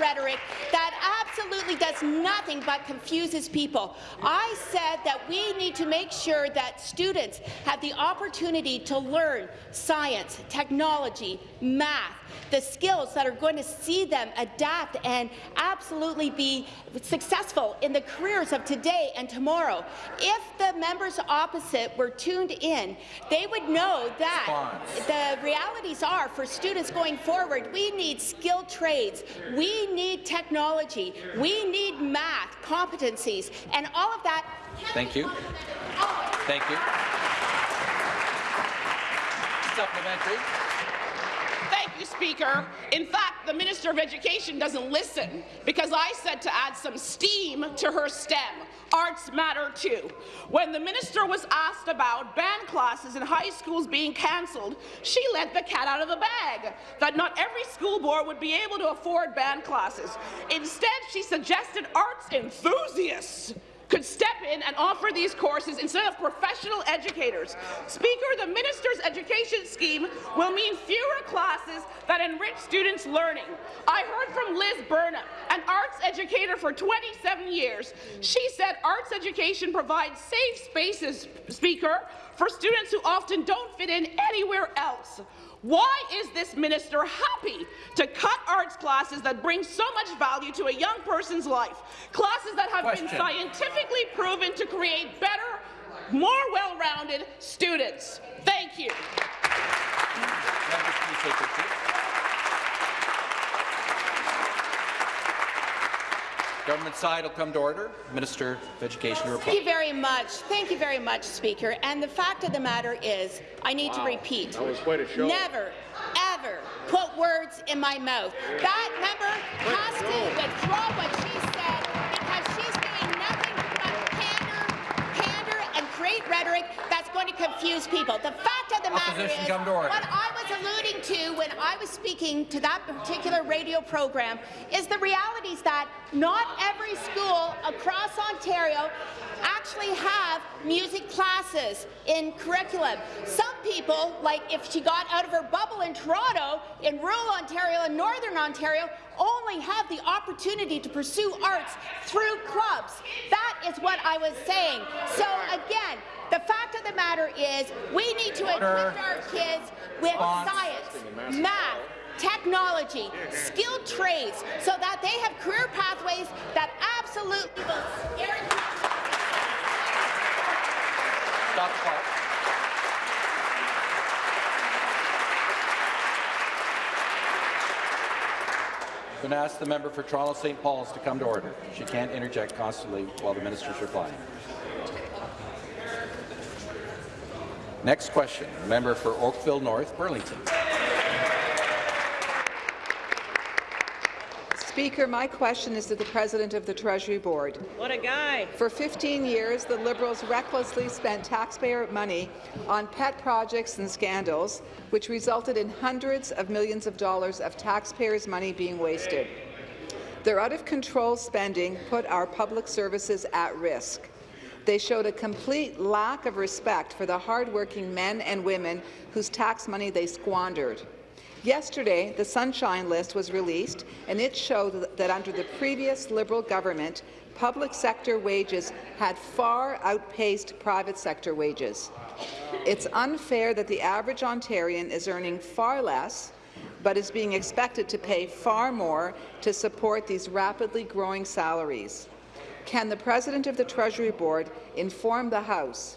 rhetoric that absolutely does nothing but confuses people. I said that we need to make sure that students have the opportunity to learn science, technology, math, the skills that are going to see them adapt and absolutely be successful in the careers of today and tomorrow. If the members opposite were tuned in, they would know that the realities are for students going forward, we need skilled trades, we need technology, we need math, competencies, and all of that. Thank you. Thank you. Supplementary. Speaker. In fact, the Minister of Education doesn't listen because I said to add some steam to her STEM. Arts matter too. When the minister was asked about band classes in high schools being cancelled, she let the cat out of the bag, that not every school board would be able to afford band classes. Instead, she suggested arts enthusiasts could step in and offer these courses instead of professional educators. Speaker, the minister's education scheme will mean fewer classes that enrich students' learning. I heard from Liz Burnham, an arts educator for 27 years. She said arts education provides safe spaces, Speaker, for students who often don't fit in anywhere else. Why is this minister happy to cut arts classes that bring so much value to a young person's life? Classes that have Question. been scientifically proven to create better, more well-rounded students. Thank you. Members, please take your seats. Government side will come to order. Minister of Education to Thank you very much. Thank you very much, Speaker. And the fact of the matter is, I need to repeat. That was quite a show. Never, ever put words in my mouth. That member has to withdraw what she said create rhetoric that's going to confuse people. The fact of the matter Opposition is, come to order. what I was alluding to when I was speaking to that particular radio program is the realities that not every school across Ontario actually have music classes in curriculum. Some people, like if she got out of her bubble in Toronto, in rural Ontario and northern Ontario, only have the opportunity to pursue arts through clubs. That is what I was saying. So again, the fact of the matter is we need to equip our kids with science, math, technology, skilled trades, so that they have career pathways that absolutely will Stop the clock. I'm going to ask the member for Toronto St. Paul's to come to order. She can't interject constantly while the minister's replying. Next question, member for Oakville North, Burlington. Speaker, my question is to the President of the Treasury Board. What a guy. For 15 years, the Liberals recklessly spent taxpayer money on pet projects and scandals, which resulted in hundreds of millions of dollars of taxpayers' money being wasted. Their out-of-control spending put our public services at risk. They showed a complete lack of respect for the hardworking men and women whose tax money they squandered. Yesterday, the Sunshine List was released, and it showed that under the previous Liberal government, public sector wages had far outpaced private sector wages. It's unfair that the average Ontarian is earning far less but is being expected to pay far more to support these rapidly growing salaries. Can the President of the Treasury Board inform the House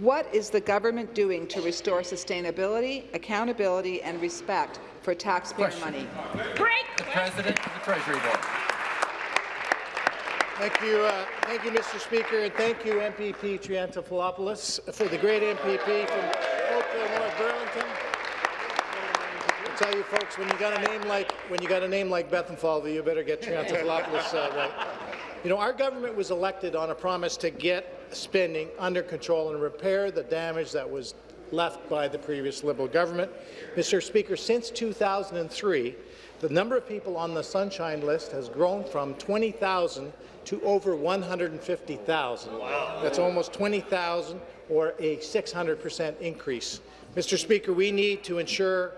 what is the government doing to restore sustainability, accountability and respect for taxpayer Question. money? Break. The President of the Treasury Board. Thank you, uh, thank you, Mr. Speaker, and thank you, MPP Triantafilopoulos, for the great MPP from Oakville, North Burlington. I tell you, folks, when you got a name like when you got a name like Bethlenfalvy, you better get Triantafilopoulos uh, right. You know, our government was elected on a promise to get spending under control and repair the damage that was left by the previous Liberal government. Mr. Speaker, since 2003, the number of people on the Sunshine List has grown from 20,000 to over 150,000. Wow. That's almost 20,000 or a 600 percent increase. Mr. Speaker, we need to ensure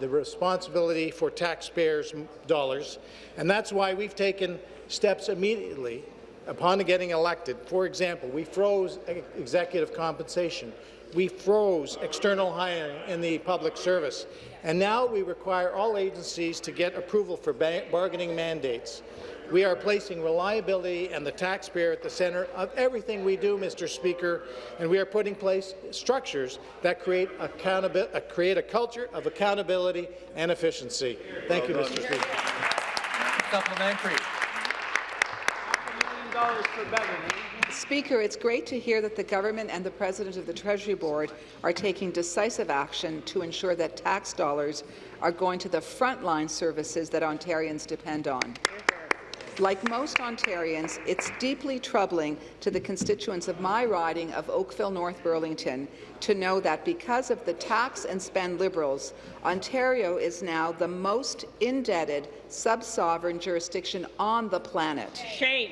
the responsibility for taxpayers' dollars, and that's why we've taken steps immediately upon getting elected. For example, we froze executive compensation. We froze external hiring in the public service. And now we require all agencies to get approval for bargaining mandates. We are placing reliability and the taxpayer at the centre of everything we do, Mr. Speaker, and we are putting place structures that create, uh, create a culture of accountability and efficiency. Thank you, Mr. Speaker. Supplementary. Speaker, it's great to hear that the government and the President of the Treasury Board are taking decisive action to ensure that tax dollars are going to the frontline services that Ontarians depend on. Like most Ontarians, it's deeply troubling to the constituents of my riding of Oakville North Burlington to know that because of the tax and spend Liberals, Ontario is now the most indebted sub-sovereign jurisdiction on the planet. Shame.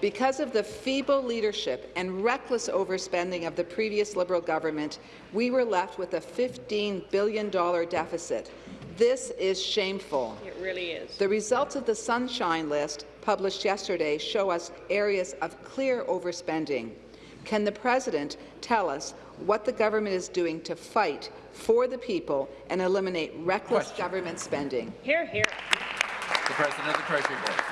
Because of the feeble leadership and reckless overspending of the previous Liberal government, we were left with a $15 billion deficit. This is shameful. It really is. The results of the Sunshine List published yesterday show us areas of clear overspending. Can the President tell us what the government is doing to fight for the people and eliminate reckless Question. government spending? Here, here. The President of the Treasury Board.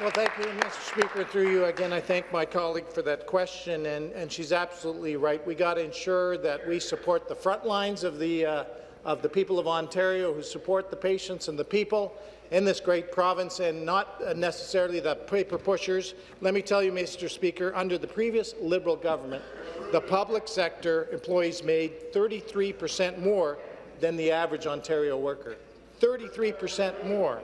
Well, thank you, Mr. Speaker. Through you again, I thank my colleague for that question, and, and she's absolutely right. We got to ensure that we support the front lines of the uh, of the people of Ontario who support the patients and the people in this great province and not necessarily the paper pushers. Let me tell you, Mr. Speaker, under the previous Liberal government, the public sector employees made 33 per cent more than the average Ontario worker. 33 per cent more.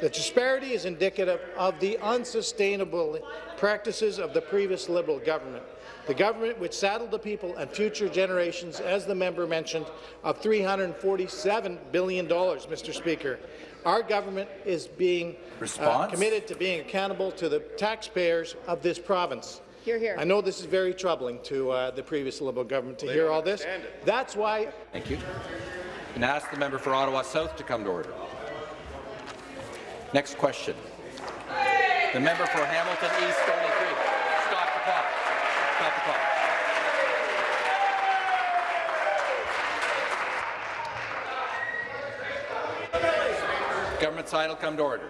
The disparity is indicative of the unsustainable practices of the previous Liberal government. The government which saddled the people and future generations, as the member mentioned, of $347 billion, Mr. Speaker. Our government is being uh, committed to being accountable to the taxpayers of this province. Here, here. I know this is very troubling to uh, the previous Liberal government to They hear all this. it. That's why. Thank you. And ask the member for Ottawa South to come to order. Next question. The member for Hamilton East Stony Creek. Stop the clock. Stop the clock. Government side will come to order.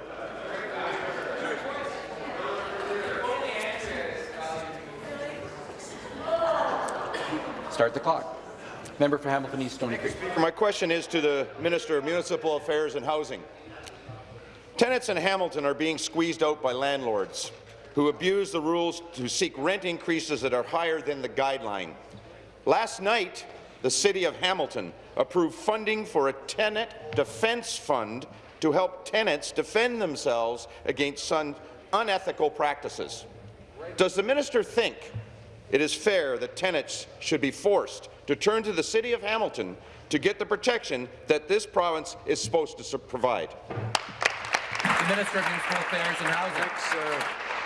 Start the clock. Member for Hamilton East Stony Creek. My question is to the Minister of Municipal Affairs and Housing. Tenants in Hamilton are being squeezed out by landlords who abuse the rules to seek rent increases that are higher than the guideline. Last night, the City of Hamilton approved funding for a tenant defence fund to help tenants defend themselves against unethical practices. Does the minister think it is fair that tenants should be forced to turn to the City of Hamilton to get the protection that this province is supposed to provide? The Minister of Municipal Affairs and Housing. Thanks, uh,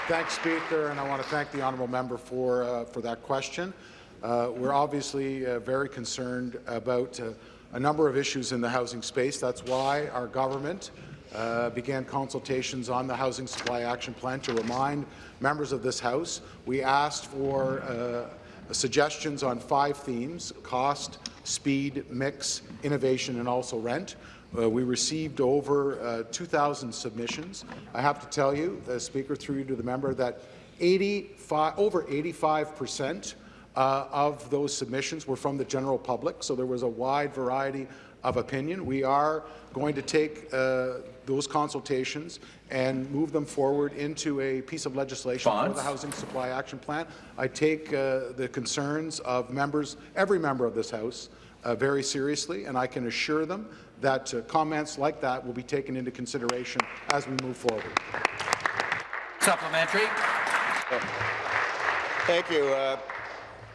thanks, Speaker, and I want to thank the honourable member for uh, for that question. Uh, we're obviously uh, very concerned about uh, a number of issues in the housing space. That's why our government uh, began consultations on the Housing Supply Action Plan to remind members of this House. We asked for suggestions on five themes, cost, speed, mix, innovation, and also rent. Uh, we received over uh, 2,000 submissions. I have to tell you, the Speaker, through you to the member, that 85, over 85 percent uh, of those submissions were from the general public, so there was a wide variety of opinion. We are going to take uh, those consultations and move them forward into a piece of legislation Bonds. for the Housing Supply Action Plan. I take uh, the concerns of members, every member of this House, uh, very seriously, and I can assure them that uh, comments like that will be taken into consideration as we move forward. Supplementary. Thank you. Uh,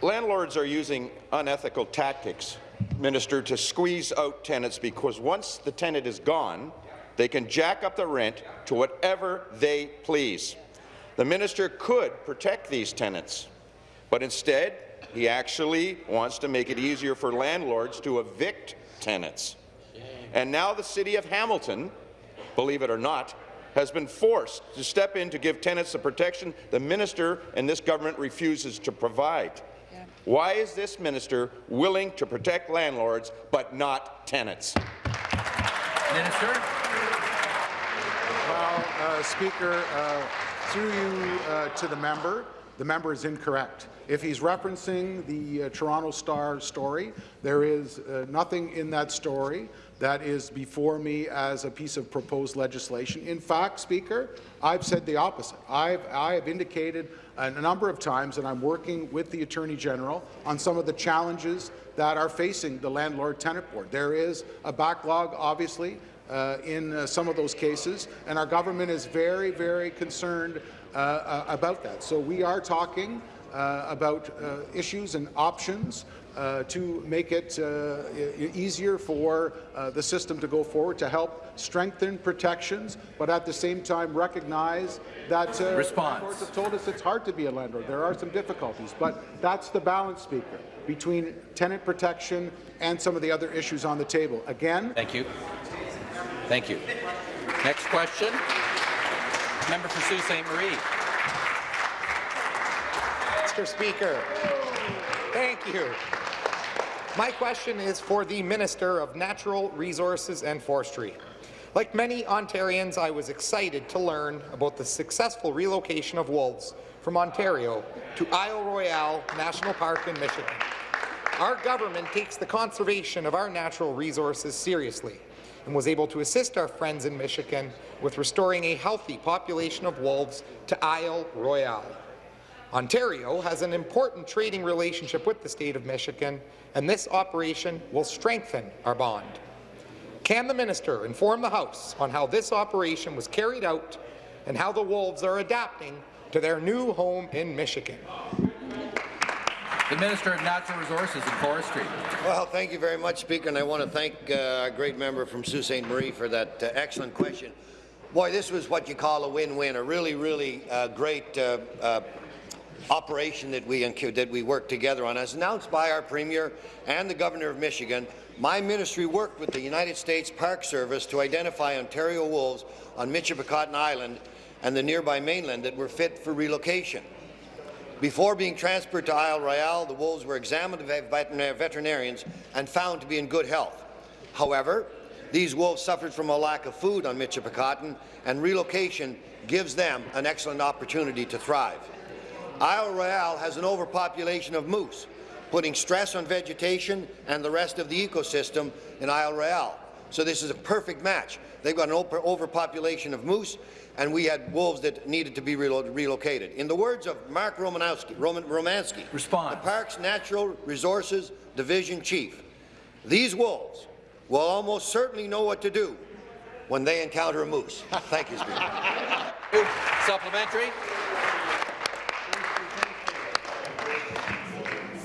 landlords are using unethical tactics, Minister, to squeeze out tenants because once the tenant is gone, they can jack up the rent to whatever they please. The minister could protect these tenants, but instead he actually wants to make it easier for landlords to evict tenants. And now the City of Hamilton, believe it or not, has been forced to step in to give tenants the protection the minister and this government refuses to provide. Yeah. Why is this minister willing to protect landlords but not tenants? Minister. Well, uh, Speaker, uh, through you uh, to the member, the member is incorrect. If he's referencing the uh, Toronto Star story, there is uh, nothing in that story that is before me as a piece of proposed legislation. In fact, Speaker, I've said the opposite. I've, I have indicated a number of times that I'm working with the Attorney General on some of the challenges that are facing the Landlord-Tenant Board. There is a backlog, obviously, uh, in uh, some of those cases, and our government is very, very concerned uh, uh about that. So we are talking uh, about uh, issues and options uh, to make it uh, easier for uh, the system to go forward to help strengthen protections, but at the same time recognize that uh, Response. courts have told us it's hard to be a landlord. There are some difficulties, but that's the balance, Speaker, between tenant protection and some of the other issues on the table. Again, thank you. Thank you. Next question. Member for Sault Ste. Marie. Mr. Speaker. Thank you. My question is for the Minister of Natural Resources and Forestry. Like many Ontarians, I was excited to learn about the successful relocation of wolves from Ontario to Isle Royale National Park in Michigan. Our government takes the conservation of our natural resources seriously and was able to assist our friends in Michigan with restoring a healthy population of wolves to Isle Royale. Ontario has an important trading relationship with the state of Michigan, and this operation will strengthen our bond. Can the minister inform the House on how this operation was carried out and how the Wolves are adapting to their new home in Michigan? The Minister of Natural Resources and Forestry. Well, thank you very much, Speaker, and I want to thank uh, a great member from Sault Ste. Marie for that uh, excellent question. Boy, this was what you call a win-win, a really, really uh, great uh, uh, operation that we, that we worked together on. As announced by our Premier and the Governor of Michigan, my ministry worked with the United States Park Service to identify Ontario wolves on Michipicoten Island and the nearby mainland that were fit for relocation. Before being transferred to Isle Royale, the wolves were examined by veterinarians and found to be in good health. However, these wolves suffered from a lack of food on Michipicoten, and relocation gives them an excellent opportunity to thrive. Isle Royale has an overpopulation of moose, putting stress on vegetation and the rest of the ecosystem in Isle Royale. So this is a perfect match. They've got an overpopulation of moose, and we had wolves that needed to be relo relocated. In the words of Mark Romanowski, Roman, Romansky, Response. the Parks Natural Resources Division Chief, these wolves will almost certainly know what to do when they encounter a moose. Thank you, Speaker. Supplementary.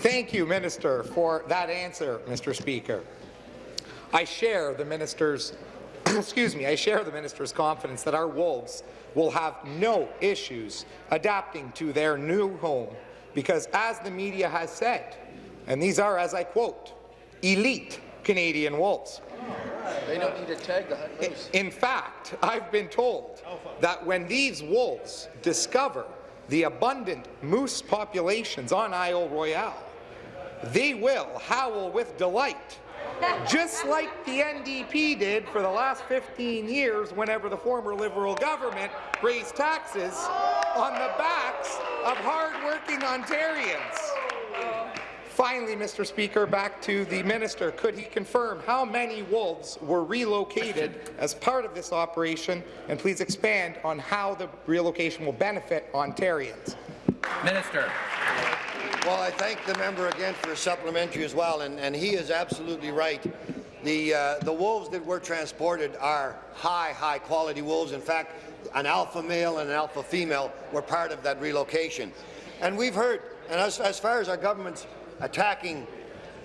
Thank you, Minister, for that answer, Mr. Speaker. I share the minister's excuse me, I share the minister's confidence that our wolves will have no issues adapting to their new home because as the media has said, and these are, as I quote, elite Canadian wolves. They don't need to tag hunt moose. In fact, I've been told that when these wolves discover the abundant moose populations on Isle Royale, they will howl with delight, just like the NDP did for the last 15 years whenever the former Liberal government raised taxes on the backs of hard-working Ontarians. Finally, Mr. Speaker, back to the minister. Could he confirm how many wolves were relocated as part of this operation, and please expand on how the relocation will benefit Ontarians? Minister. Well, I thank the member again for a supplementary as well, and, and he is absolutely right. The, uh, the wolves that were transported are high, high quality wolves. In fact, an alpha male and an alpha female were part of that relocation. And we've heard, and as, as far as our government's attacking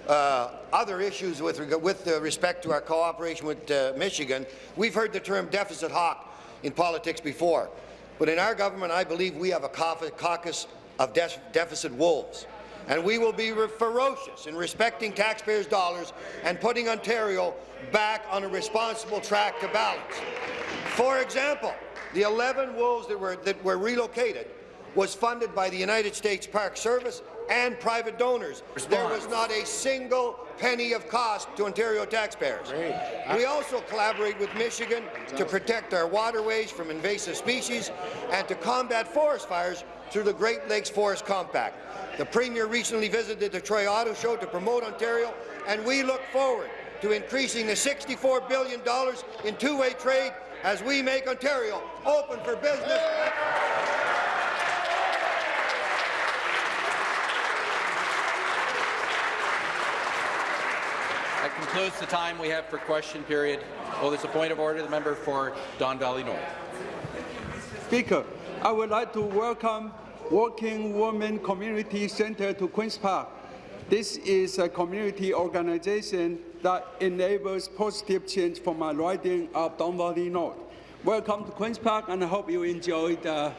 uh, other issues with, with uh, respect to our cooperation with uh, Michigan, we've heard the term deficit hawk in politics before. But in our government, I believe we have a caucus of de deficit wolves. And we will be ferocious in respecting taxpayers' dollars and putting Ontario back on a responsible track to balance. For example, the 11 wolves that were, that were relocated was funded by the United States Park Service and private donors. Response. There was not a single penny of cost to Ontario taxpayers. We also collaborate with Michigan to protect our waterways from invasive species and to combat forest fires through the Great Lakes Forest Compact. The Premier recently visited the Detroit Auto Show to promote Ontario, and we look forward to increasing the $64 billion in two-way trade as we make Ontario open for business. That concludes the time we have for question period. Oh, there's a point of order. The member for Don Valley North. Speaker, I would like to welcome Working Women Community Center to Queen's Park. This is a community organization that enables positive change for my riding of Don Valley North. Welcome to Queen's Park, and I hope you enjoy the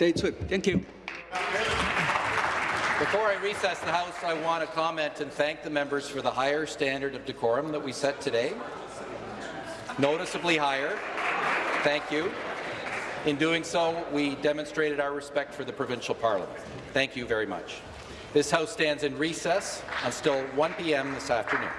day trip. Thank you. Before I recess the House, I want to comment and thank the members for the higher standard of decorum that we set today. Noticeably higher. Thank you. In doing so, we demonstrated our respect for the provincial parliament. Thank you very much. This House stands in recess until 1 p.m. this afternoon.